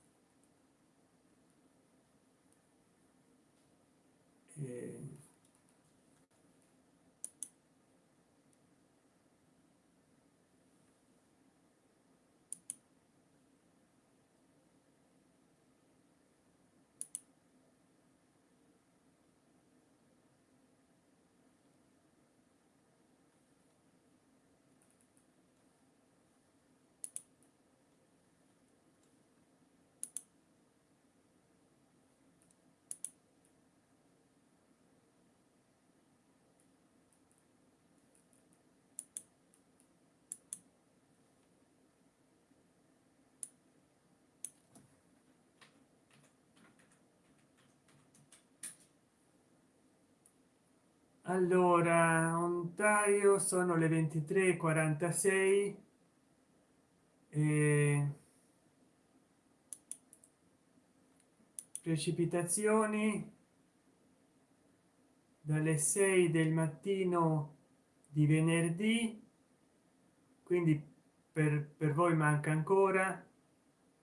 allora ontario sono le 23 46 e precipitazioni. Dalle 6 del mattino di venerdì quindi per, per voi manca ancora.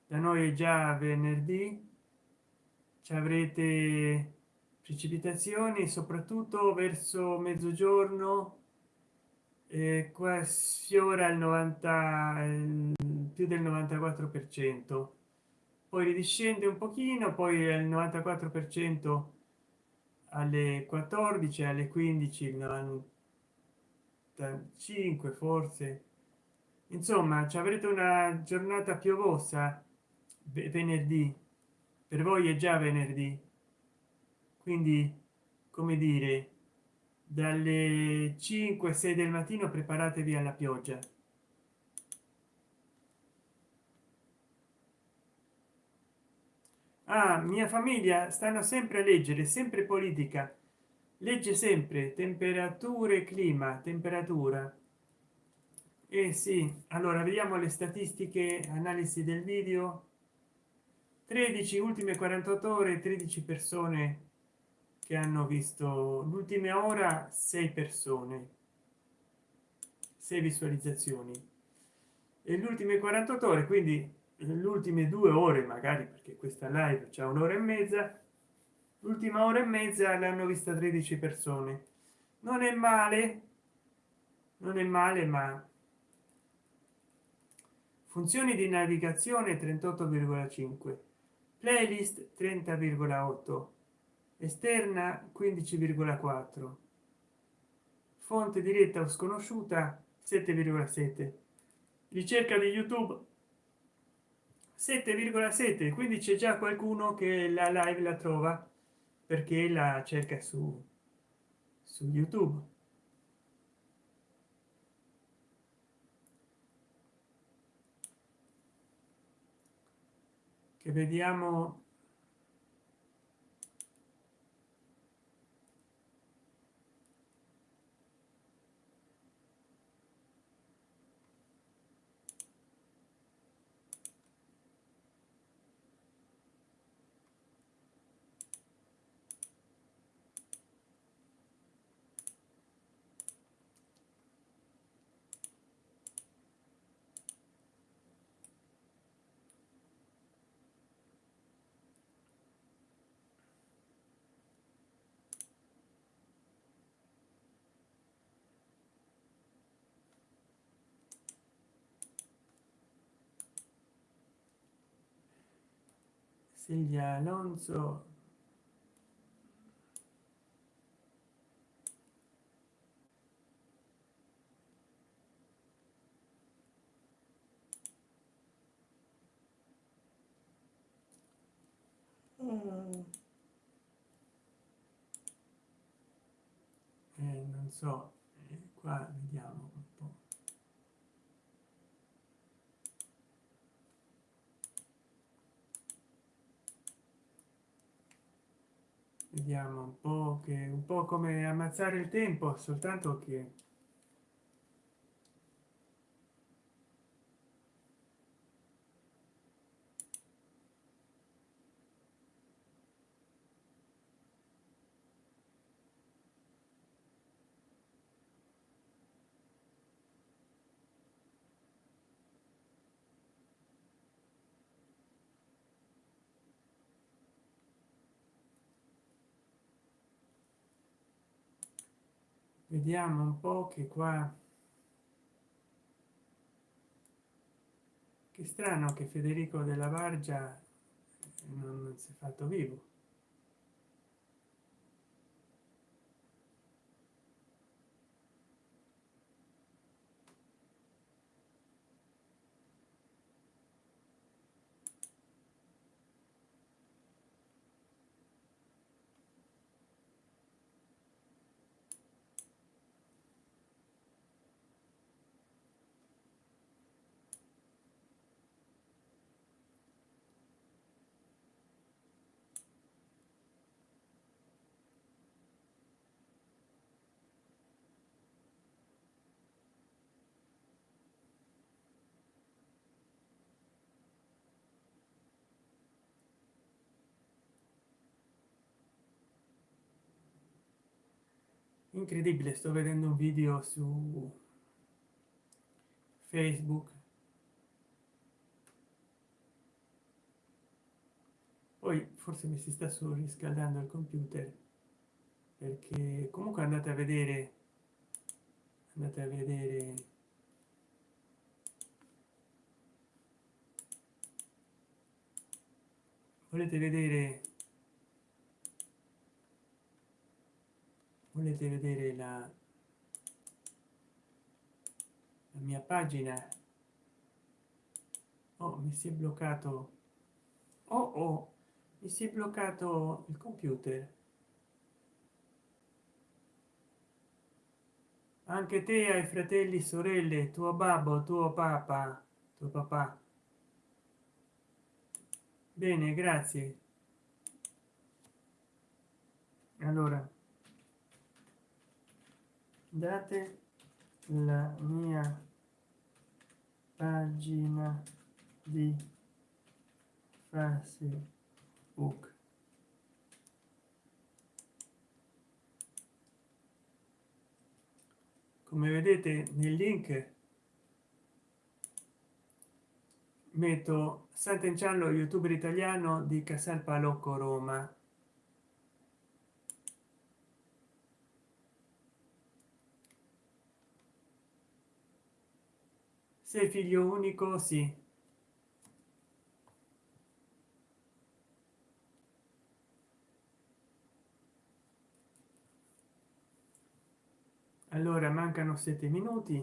Da noi è già venerdì. Ci avrete precipitazioni soprattutto verso mezzogiorno eh, qua sfiora il 90 il, più del 94 per cento. Poi ridiscende un pochino poi il 94 per cento alle 14 alle 15 il 95 forse. Insomma ci avrete una giornata piovosa venerdì. Per voi è già venerdì quindi come dire dalle 5 6 del mattino preparatevi alla pioggia. Ah, mia famiglia stanno sempre a leggere sempre politica. Legge sempre temperature clima temperatura. E eh sì allora vediamo le statistiche analisi del video. 13 ultime 48 ore 13 persone che hanno visto l'ultima ora sei persone sei visualizzazioni. E le ultime 48 ore quindi le ultime due ore magari perché questa live c'è un'ora e mezza l'ultima ora e mezza l'hanno vista 13 persone. Non è male non è male ma funzioni di navigazione 38,5 playlist 30,8 esterna 15,4 fonte diretta o sconosciuta 7,7 ricerca di youtube 7,7 quindi c'è già qualcuno che la live la trova perché la cerca su su youtube. Che vediamo Silvia Alonso Mm. Eh, non so. Eh, qua vediamo un po vediamo un po che un po come ammazzare il tempo soltanto che vediamo un po che qua che strano che federico della vargia non si è fatto vivo incredibile sto vedendo un video su facebook. Poi forse mi si sta surriscaldando il computer perché comunque andate a vedere andate a vedere. Volete vedere volete vedere la, la mia pagina? Oh mi si è bloccato. Oh oh mi si è bloccato il computer. Anche te hai fratelli sorelle tuo babbo tuo papà tuo papà. Bene grazie. Allora date la mia pagina di facebook. Come vedete nel link metto sant'enciano youtuber italiano di casal palocco roma sei figlio unico sì. Allora mancano sette minuti.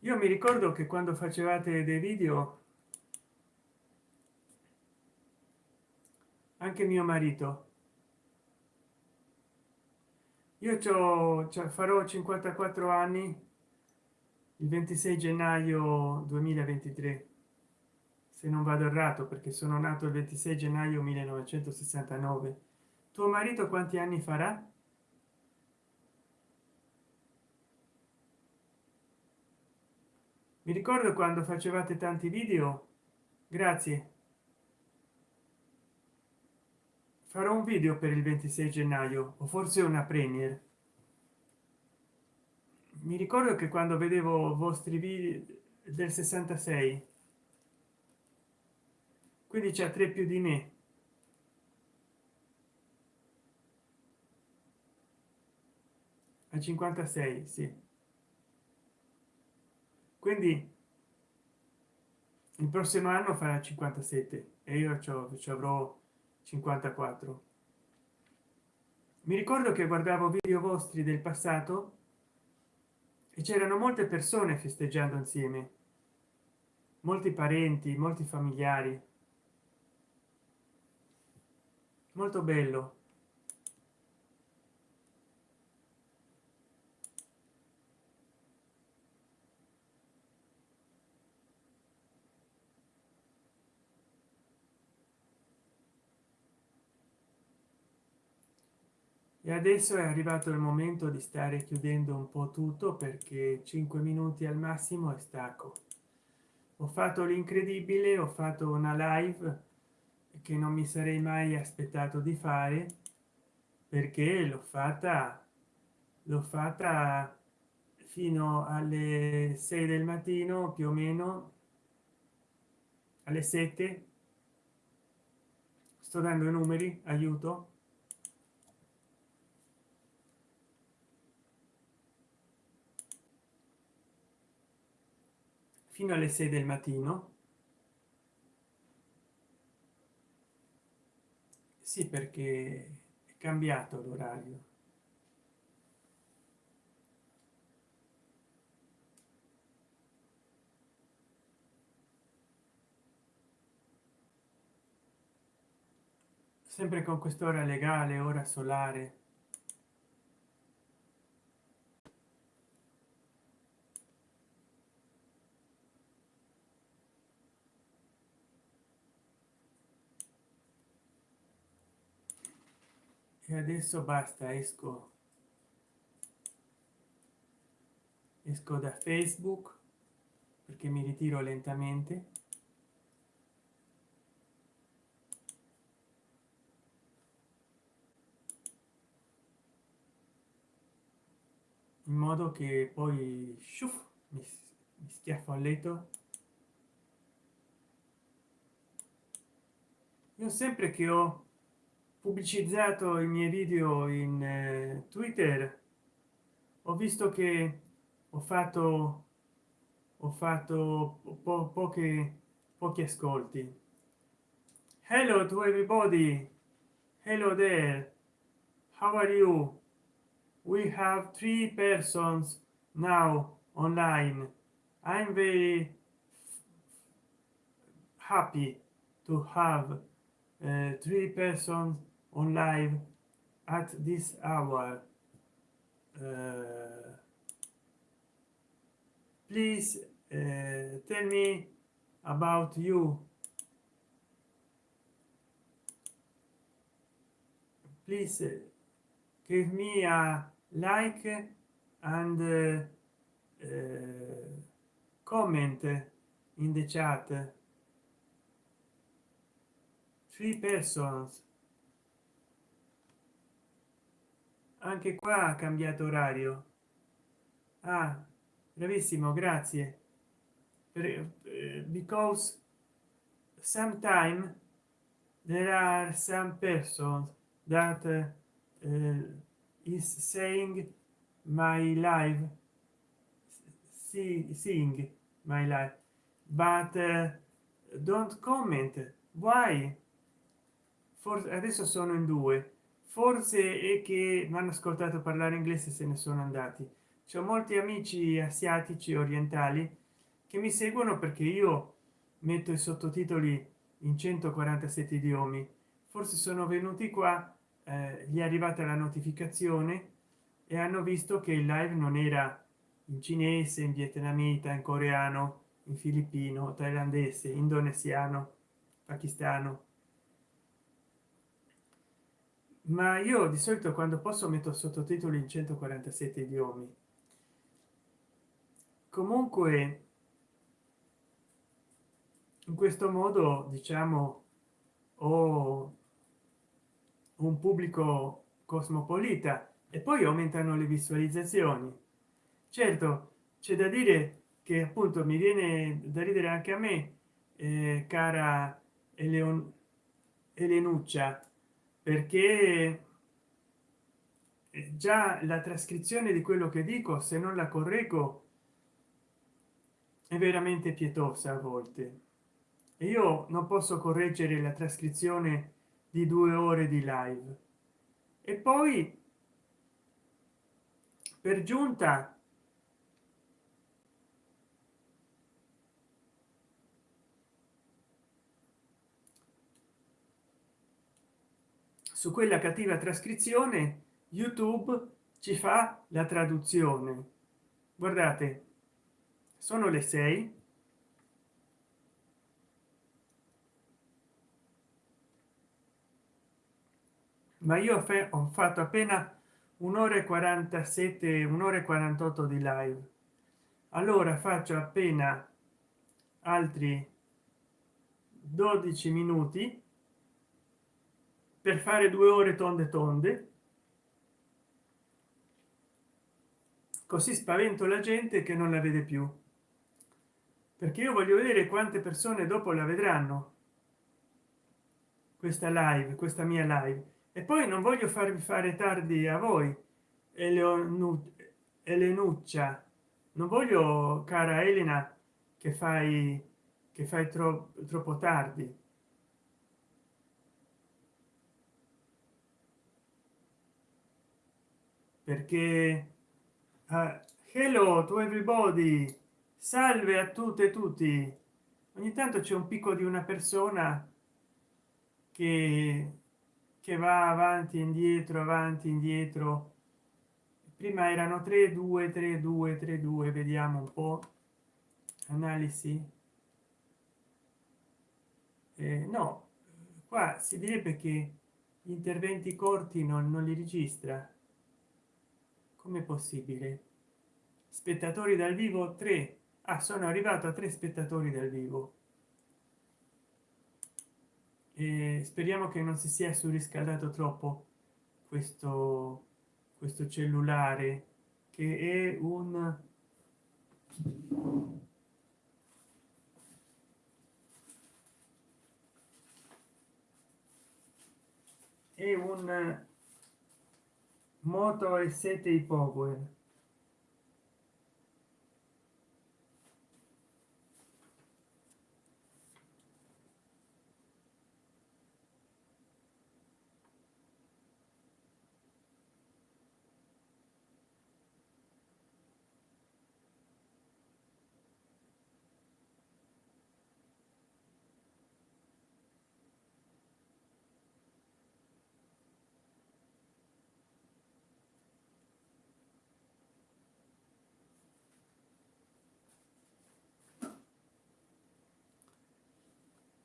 Io mi ricordo che quando facevate dei video anche mio marito io cioè farò 54 anni il 26 gennaio 2023 se non vado errato perché sono nato il 26 gennaio 1969 tuo marito quanti anni farà? Mi ricordo quando facevate tanti video? Grazie farò un video per il 26 gennaio o forse una premier. Mi ricordo che quando vedevo vostri video del 66 quindi c'è tre più di me. A 56 sì. Quindi il prossimo anno farà 57 e io ci avrò 54 mi ricordo che guardavo video vostri del passato e c'erano molte persone festeggiando insieme. Molti parenti molti familiari. Molto bello e adesso è arrivato il momento di stare chiudendo un po tutto perché 5 minuti al massimo è stacco. Ho fatto l'incredibile ho fatto una live che non mi sarei mai aspettato di fare perché l'ho fatta l'ho fatta fino alle 6 del mattino più o meno alle 7 sto dando i numeri aiuto fino alle 6 del mattino. Sì perché è cambiato l'orario. Sempre con quest'ora legale ora solare e adesso basta esco. Esco da facebook perché mi ritiro lentamente. In modo che poi sciuff, mi, mi schiaffo a letto. Io sempre che ho pubblicizzato i miei video in eh, twitter. Ho visto che ho fatto ho fatto po poche pochi ascolti. Hello to everybody. Hello there. How are you? We have three persons now online. I'm very happy to have uh, three persons on live at this hour uh, please uh, tell me about you. Please uh, give me a like and uh, uh, comment in the chat. Three persons anche qua ha cambiato orario. Ah bravissimo grazie. Uh, because sometime there are some persons that uh, is saying my life see, seeing my life but uh, don't comment. Why? Forse adesso sono in due forse è che mi hanno ascoltato parlare inglese se ne sono andati. C'è molti amici asiatici orientali che mi seguono perché io metto i sottotitoli in 147 idiomi. Forse sono venuti qua eh, gli è arrivata la notificazione e hanno visto che il live non era in cinese in vietnamita in coreano in filippino thailandese indonesiano pakistano ma io di solito quando posso metto sottotitoli in 147 idiomi. Comunque in questo modo diciamo ho un pubblico cosmopolita e poi aumentano le visualizzazioni. Certo c'è da dire che appunto mi viene da ridere anche a me eh, cara Eleon Elenuccia perché già la trascrizione di quello che dico se non la correggo è veramente pietosa a volte. E io non posso correggere la trascrizione di due ore di live. E poi per giunta su quella cattiva trascrizione youtube ci fa la traduzione. Guardate sono le 6 ma io ho fatto appena un'ora e 47 un'ora e 48 di live. Allora faccio appena altri 12 minuti per fare due ore tonde tonde. Così spavento la gente che non la vede più. Perché io voglio vedere quante persone dopo la vedranno. Questa live questa mia live. E poi non voglio farvi fare tardi a voi elenuccia. Non voglio cara elena che fai che fai troppo troppo tardi perché uh, hello to everybody salve a tutte e tutti. Ogni tanto c'è un picco di una persona che che va avanti indietro avanti indietro. Prima erano 3 2 3 2 3 2 vediamo un po. Analisi. Eh, no qua si direbbe che gli interventi corti non, non li registra come possibile? Spettatori dal vivo? 3 ah, sono arrivato a tre spettatori dal vivo. E speriamo che non si sia surriscaldato troppo questo questo cellulare che è un è un moto e 7 power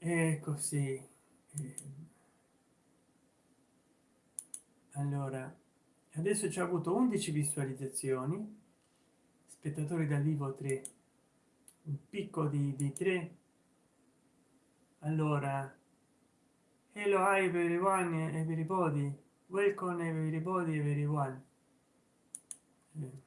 è così allora adesso ci ha avuto 11 visualizzazioni spettatori dal vivo 3 un picco di, di 3 allora hello hi everyone everybody. Welcome everybody everyone. Eh.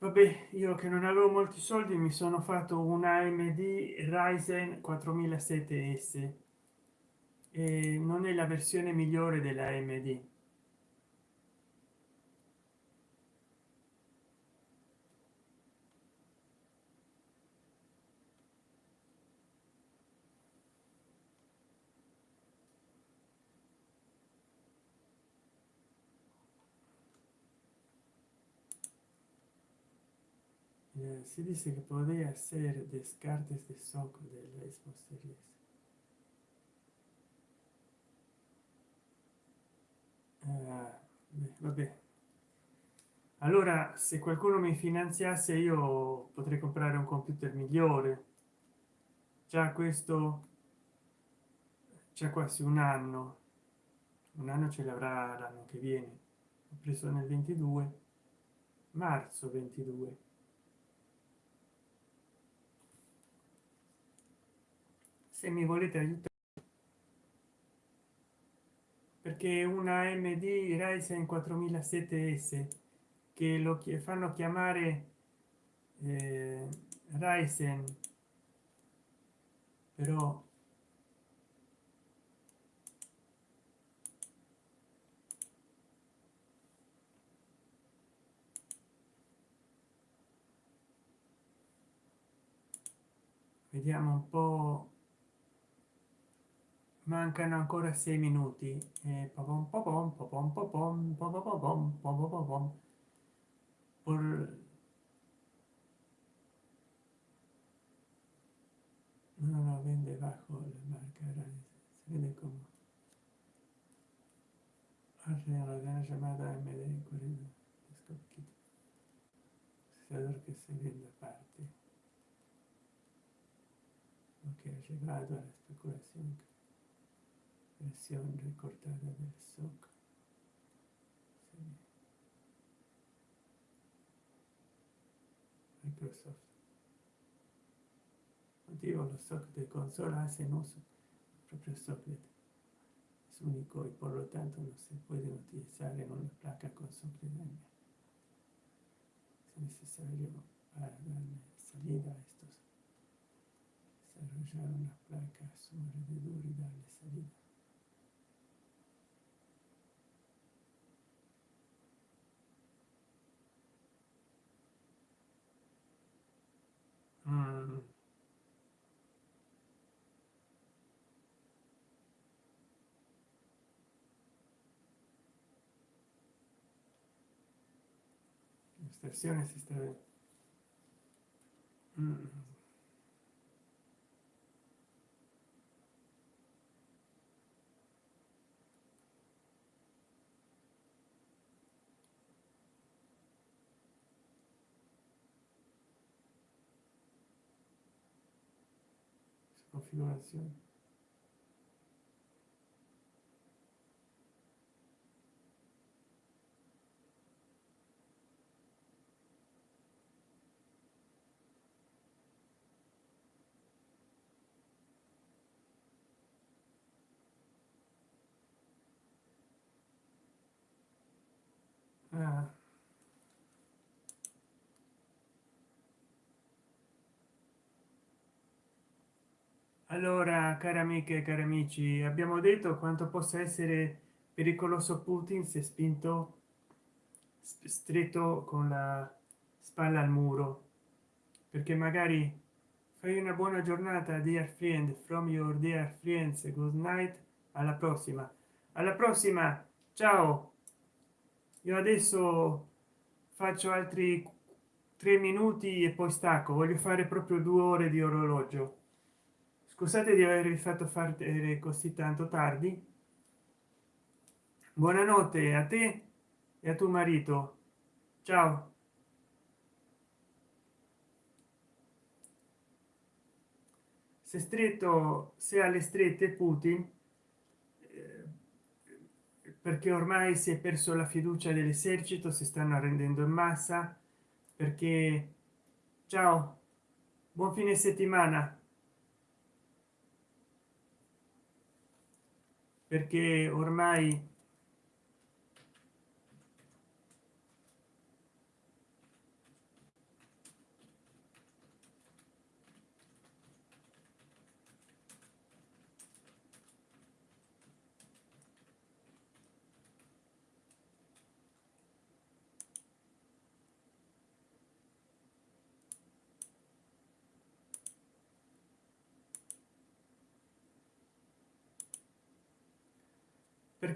Vabbè io che non avevo molti soldi mi sono fatto un amd ryzen 4007 s. E non è la versione migliore della amd Eh, si dice que podría ser descartes de SOC de Xbox Series. Uh, vabbè. Allora se qualcuno mi finanziasse io potrei comprare un computer migliore. Già questo c'è quasi un anno. Un anno ce l'avrà l'anno che viene. Ho preso nel 22 marzo 22 se mi volete aiutare. Perché una md ryzen 4007 s che lo fanno chiamare eh, ryzen però vediamo un po mancano ancora sei minuti. E popom popom popom popom popom popom popom por no lo vende bajo la marca se vende como hace la gran llamada md40 procesador que se vende aparte. Ok llegado a las versión recortada del SOC. Microsoft. Motivo, los SOC de consola hacen uso del propio socket. Es único y por lo tanto no se puede utilizar en una placa con socket Es necesario para darle salida a estos desarrollar una placa su alrededor y darle salida. Mm. Estaciones está mm. É ignoración. Assim? Ah. Allora cari amiche e cari amici abbiamo detto quanto possa essere pericoloso putin se spinto stretto con la spalla al muro. Perché magari fai una buona giornata dear friend from your dear friends good night alla prossima. Alla prossima ciao! Io adesso faccio altri tre minuti e poi stacco. Voglio fare proprio due ore di orologio scusate di avervi fatto fare così tanto tardi. Buonanotte a te e a tuo marito. Ciao. Se stretto se alle strette putin eh, perché ormai si è perso la fiducia dell'esercito si stanno arrendendo in massa perché ciao buon fine settimana perché ormai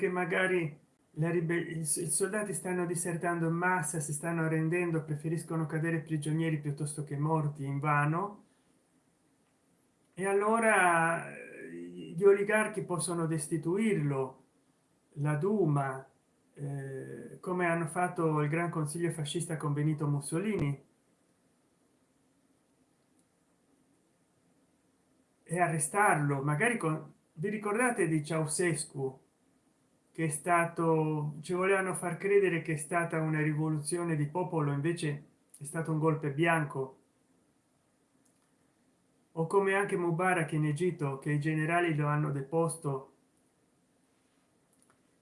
perché magari i soldati stanno disertando in massa si stanno arrendendo preferiscono cadere prigionieri piuttosto che morti in vano. E allora gli oligarchi possono destituirlo la duma eh, come hanno fatto il gran consiglio fascista con benito mussolini. E arrestarlo magari con vi ricordate di ceausescu che è stato ci volevano far credere che è stata una rivoluzione di popolo invece è stato un golpe bianco. O come anche mubarak in egitto che i generali lo hanno deposto.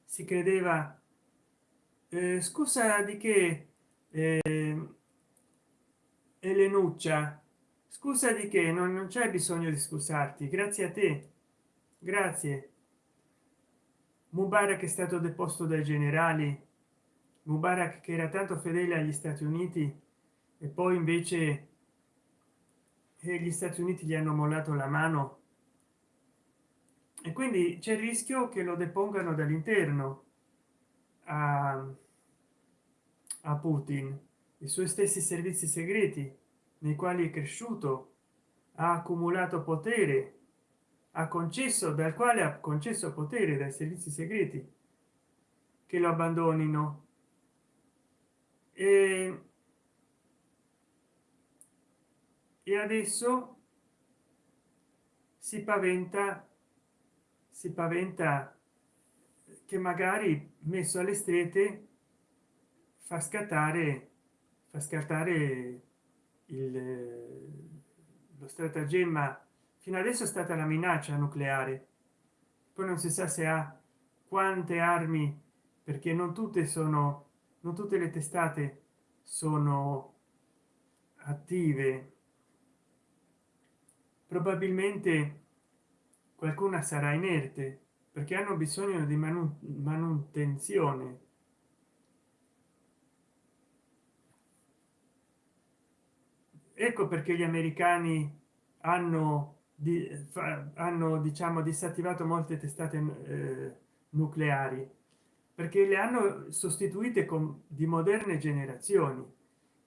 Si credeva eh, scusa di che eh, elenuccia scusa di che non, non c'è bisogno di scusarti grazie a te. Grazie mubarak è stato deposto dai generali. Mubarak che era tanto fedele agli stati uniti e poi invece e gli stati uniti gli hanno mollato la mano. E quindi c'è il rischio che lo depongano dall'interno a, a putin i suoi stessi servizi segreti nei quali è cresciuto ha accumulato potere ha concesso dal quale ha concesso potere dai servizi segreti che lo abbandonino. E, e adesso si paventa si paventa che magari messo alle strette fa scattare fa scattare il lo stratagemma fino adesso è stata la minaccia nucleare. Poi non si sa se ha quante armi perché non tutte sono non tutte le testate sono attive. Probabilmente qualcuna sarà inerte perché hanno bisogno di manutenzione. Ecco perché gli americani hanno di, hanno diciamo disattivato molte testate eh, nucleari perché le hanno sostituite con di moderne generazioni.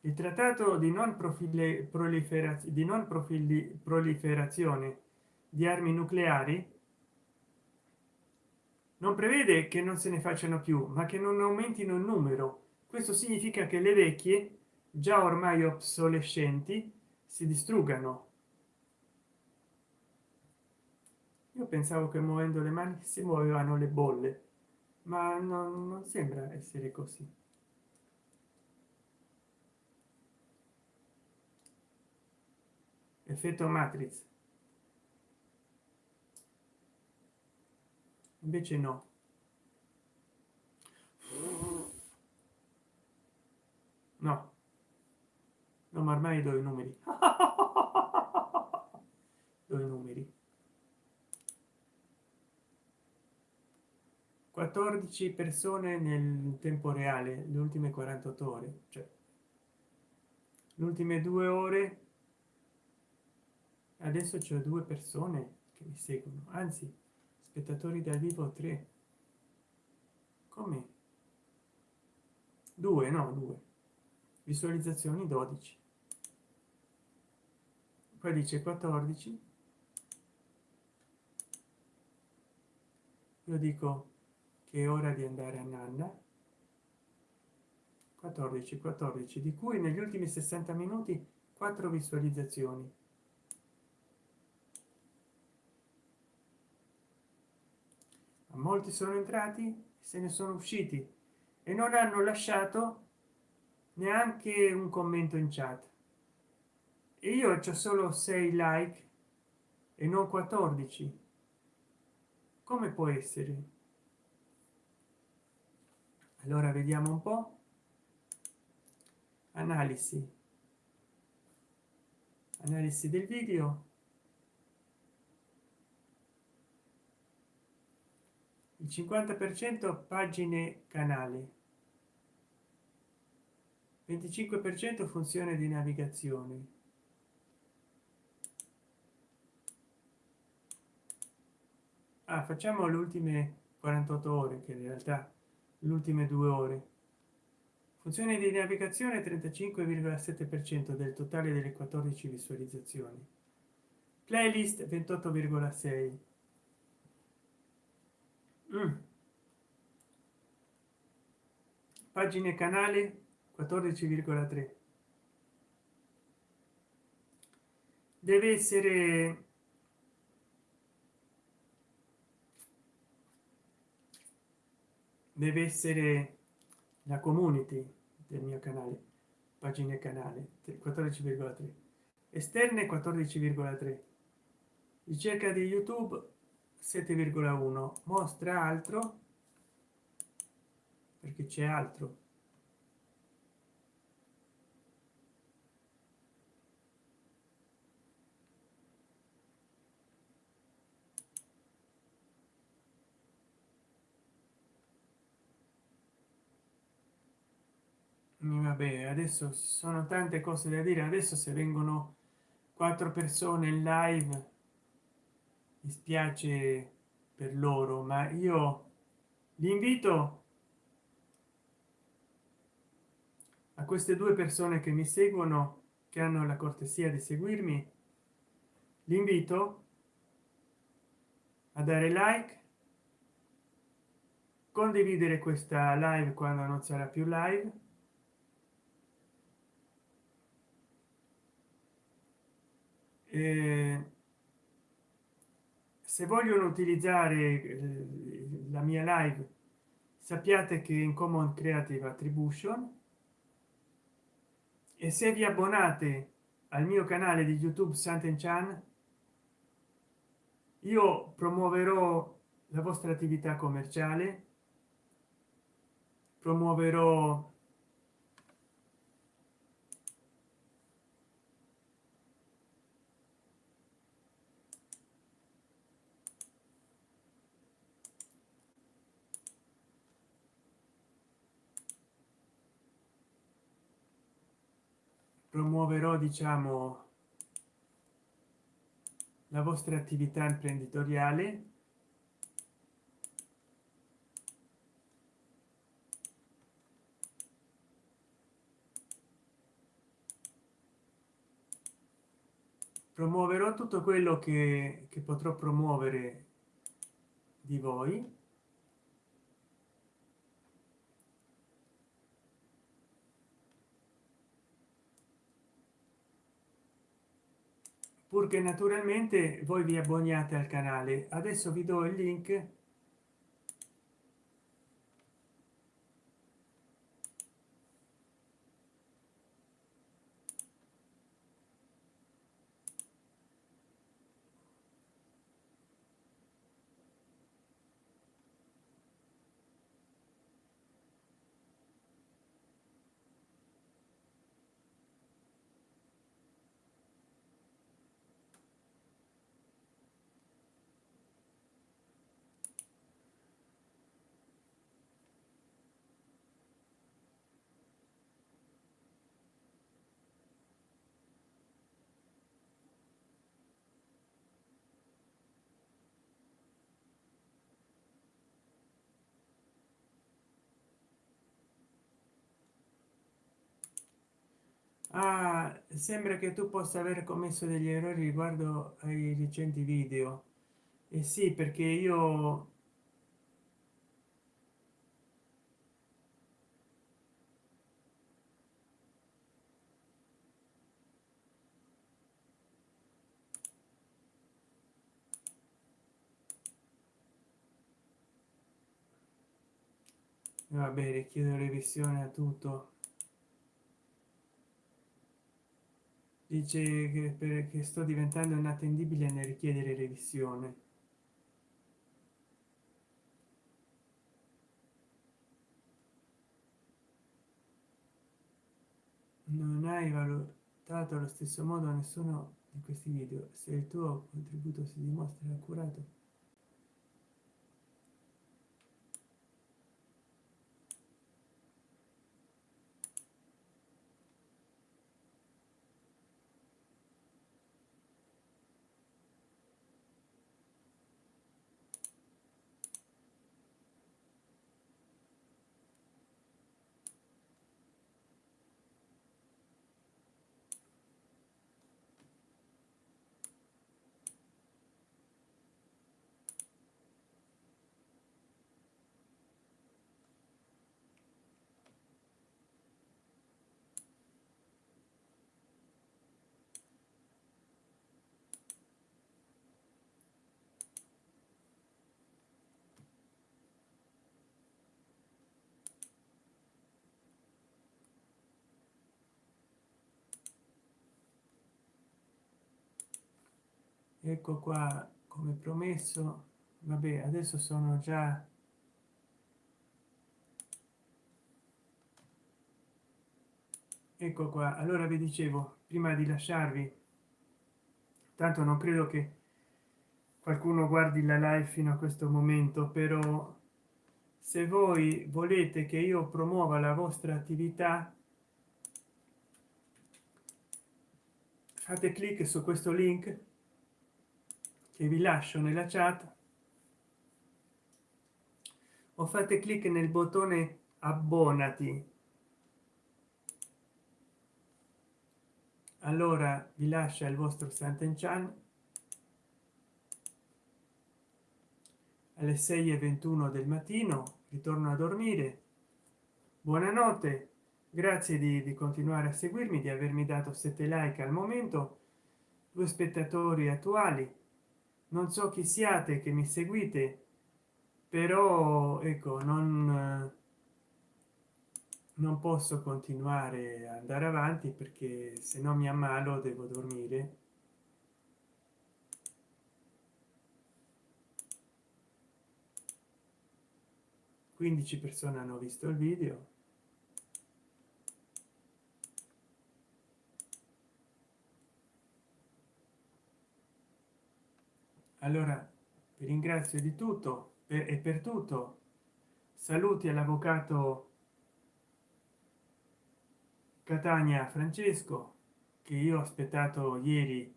Il trattato di non profili proliferazione di non profili proliferazione di armi nucleari non prevede che non se ne facciano più ma che non aumentino il numero. Questo significa che le vecchie già ormai obsolescenti si distruggano io pensavo che muovendo le mani si muovevano le bolle ma non, non sembra essere così. Effetto matrix. Invece no. No. No ma ormai do i numeri. Do i numeri 14 persone nel tempo reale le ultime 48 ore cioè le ultime due ore adesso c'è due persone che mi seguono anzi spettatori dal vivo 3 come? Due no due. Visualizzazioni 12 poi dice 14 io dico che è ora di andare a nanna. 14 14 di cui negli ultimi 60 minuti 4 visualizzazioni. Molti sono entrati se ne sono usciti e non hanno lasciato neanche un commento in chat. E io c'ho solo 6 like e non 14 come può essere allora vediamo un po. Analisi. Analisi del video. Il 50 per cento pagine canale 25 per cento funzione di navigazione. Ah, facciamo le ultime 48 ore che in realtà le ultime due ore. Funzione di navigazione 35,7 per cento del totale delle 14 visualizzazioni. Playlist 28,6 mm. pagine canale 14,3 deve essere deve essere la community del mio canale pagine canale 14,3 esterne 14,3 ricerca di youtube 7,1 mostra altro perché c'è altro vabbè adesso sono tante cose da dire adesso se vengono quattro persone in live mi spiace per loro ma io li invito a queste due persone che mi seguono che hanno la cortesia di seguirmi l'invito a dare like condividere questa live quando non sarà più live se vogliono utilizzare eh, la mia live sappiate che in common creative attribution e se vi abbonate al mio canale di youtube santen chan io promuoverò la vostra attività commerciale promuoverò promuoverò diciamo la vostra attività imprenditoriale. Promuoverò tutto quello che, che potrò promuovere di voi purché naturalmente voi vi abboniate al canale. Adesso vi do il link ah, sembra che tu possa aver commesso degli errori riguardo ai recenti video. E eh sì perché io va bene chiedo revisione a tutto dice che perché sto diventando inattendibile nel richiedere revisione. Non hai valutato allo stesso modo nessuno di questi video. Se il tuo contributo si dimostra accurato ecco qua come promesso vabbè adesso sono già ecco qua allora vi dicevo prima di lasciarvi tanto non credo che qualcuno guardi la live fino a questo momento però se voi volete che io promuova la vostra attività fate clic su questo link che vi lascio nella chat. O fate clic nel bottone abbonati. Allora vi lascia il vostro Sant'Enchan. Alle 6 e 21 del mattino ritorno a dormire. Buonanotte. Grazie di, di continuare a seguirmi di avermi dato 7 like al momento. Due spettatori attuali non so chi siate che mi seguite però ecco non non posso continuare ad andare avanti perché se no mi ammalo devo dormire. 15 persone hanno visto il video allora vi ringrazio di tutto e per tutto. Saluti all'avvocato catania francesco che io ho aspettato ieri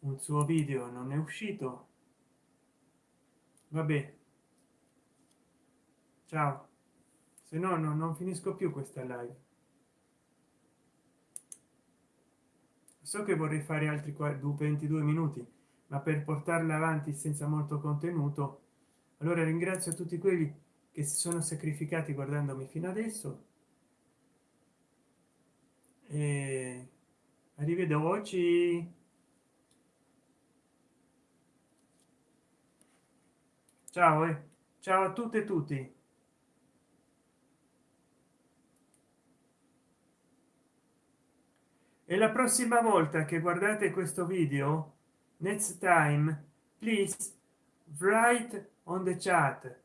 un suo video non è uscito. Vabbè. Ciao. Se no no non finisco più questa live. So che vorrei fare altri 22 minuti ma per portarla avanti senza molto contenuto. Allora ringrazio tutti quelli che si sono sacrificati guardandomi fino adesso. E arrivederci. Ciao e eh. ciao a tutte e tutti. E la prossima volta che guardate questo video next time please write on the chat.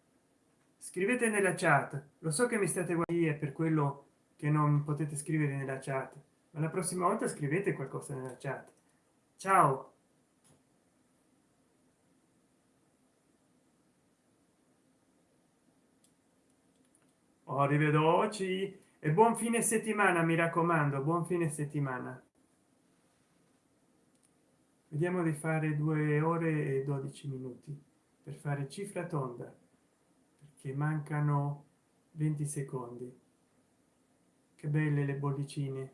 Scrivete nella chat. Lo so che mi state guardando per quello che non potete scrivere nella chat ma la prossima volta scrivete qualcosa nella chat. Ciao! Arrivederci e buon fine settimana mi raccomando buon fine settimana vediamo di fare due ore e 12 minuti per fare cifra tonda perché mancano 20 secondi. Che belle le bollicine.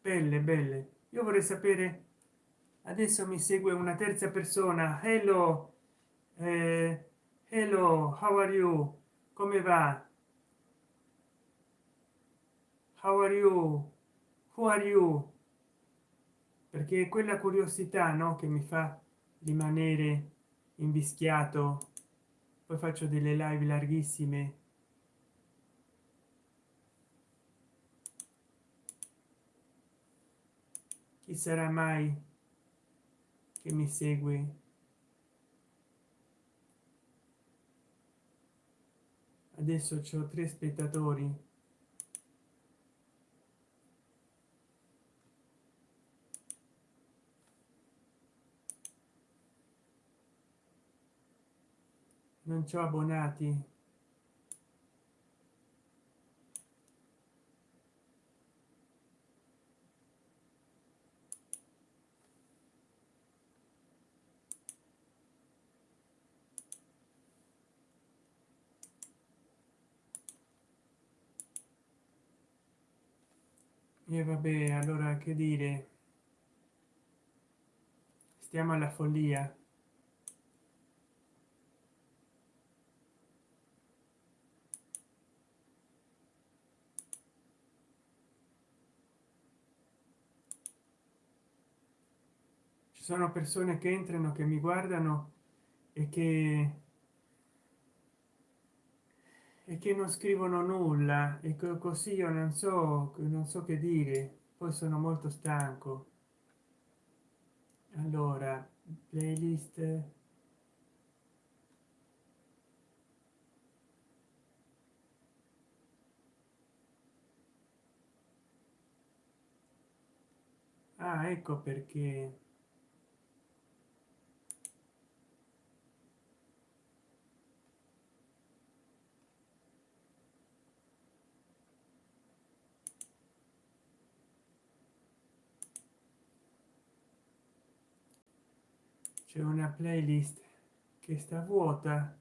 Belle belle. Io vorrei sapere adesso mi segue una terza persona. Hello eh, hello how are you? Come va how are you? Who are you? Perché quella curiosità no che mi fa rimanere invischiato. Poi faccio delle live larghissime. Chi sarà mai che mi segue? Adesso ho tre spettatori non c'ho abbonati. E vabbè allora che dire? Stiamo alla follia sono persone che entrano che mi guardano e che e che non scrivono nulla. E così io non so non so che dire. Poi sono molto stanco. Allora playlist. Ah ecco perché c'è una playlist che sta vuota.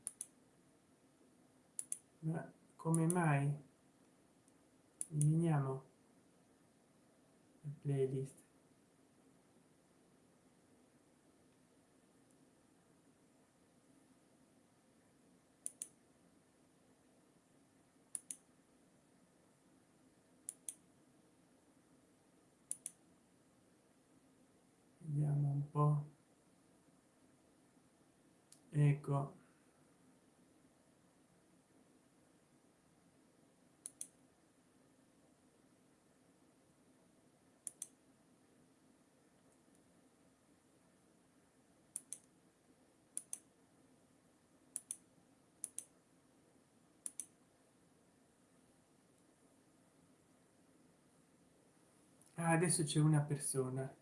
Ma come mai? Eliminiamo la playlist. Un po ecco. Ah, adesso c'è una persona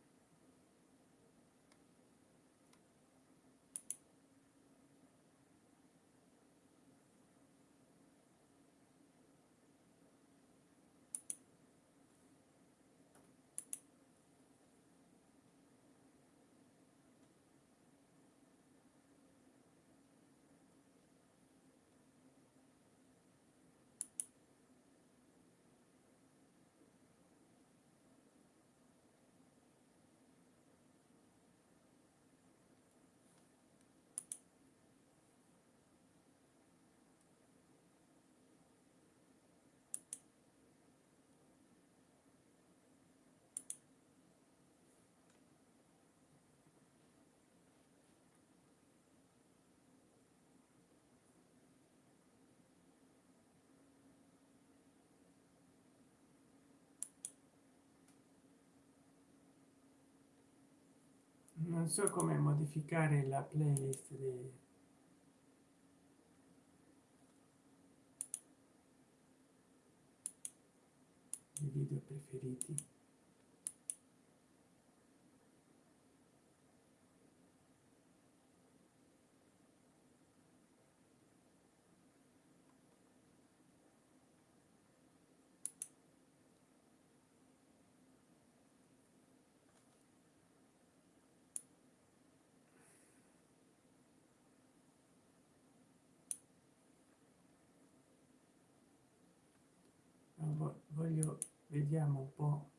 non so come modificare la playlist dei video preferiti voglio vediamo un po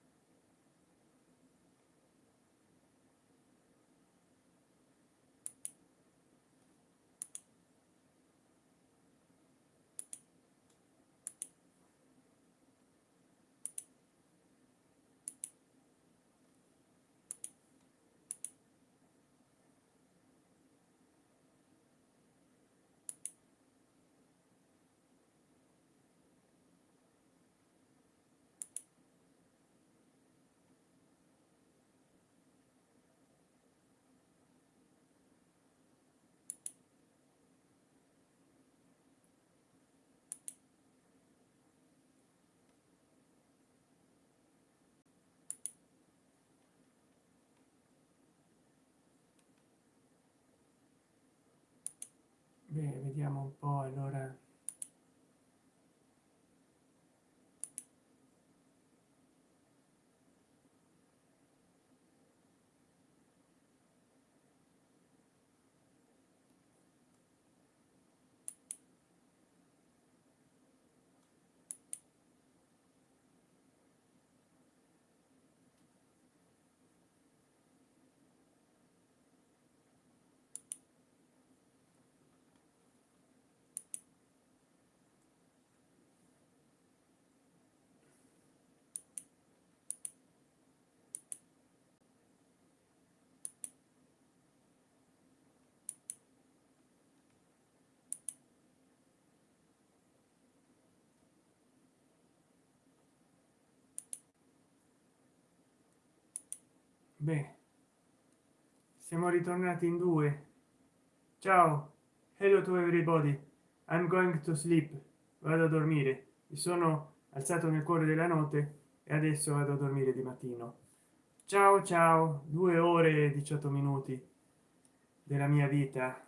Beh, vediamo un po' allora beh siamo ritornati in due. Ciao. Hello to everybody. I'm going to sleep. Vado a dormire. Mi sono alzato nel cuore della notte e adesso vado a dormire di mattino. Ciao ciao. Due ore e 18 minuti della mia vita.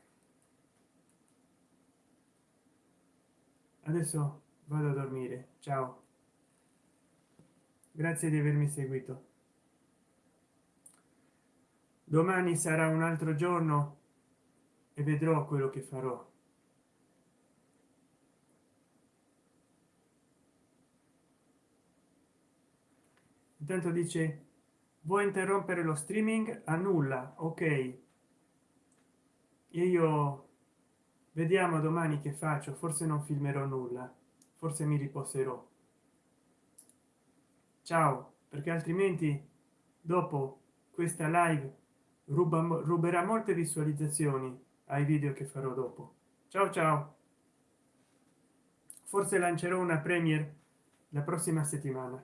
Adesso vado a dormire. Ciao. Grazie di avermi seguito domani sarà un altro giorno e vedrò quello che farò. Intanto dice vuoi interrompere lo streaming? A nulla ok. Io vediamo domani che faccio forse non filmerò nulla forse mi riposerò ciao perché altrimenti dopo questa live ruba ruberà molte visualizzazioni ai video che farò dopo. Ciao ciao. Forse lancerò una premiere la prossima settimana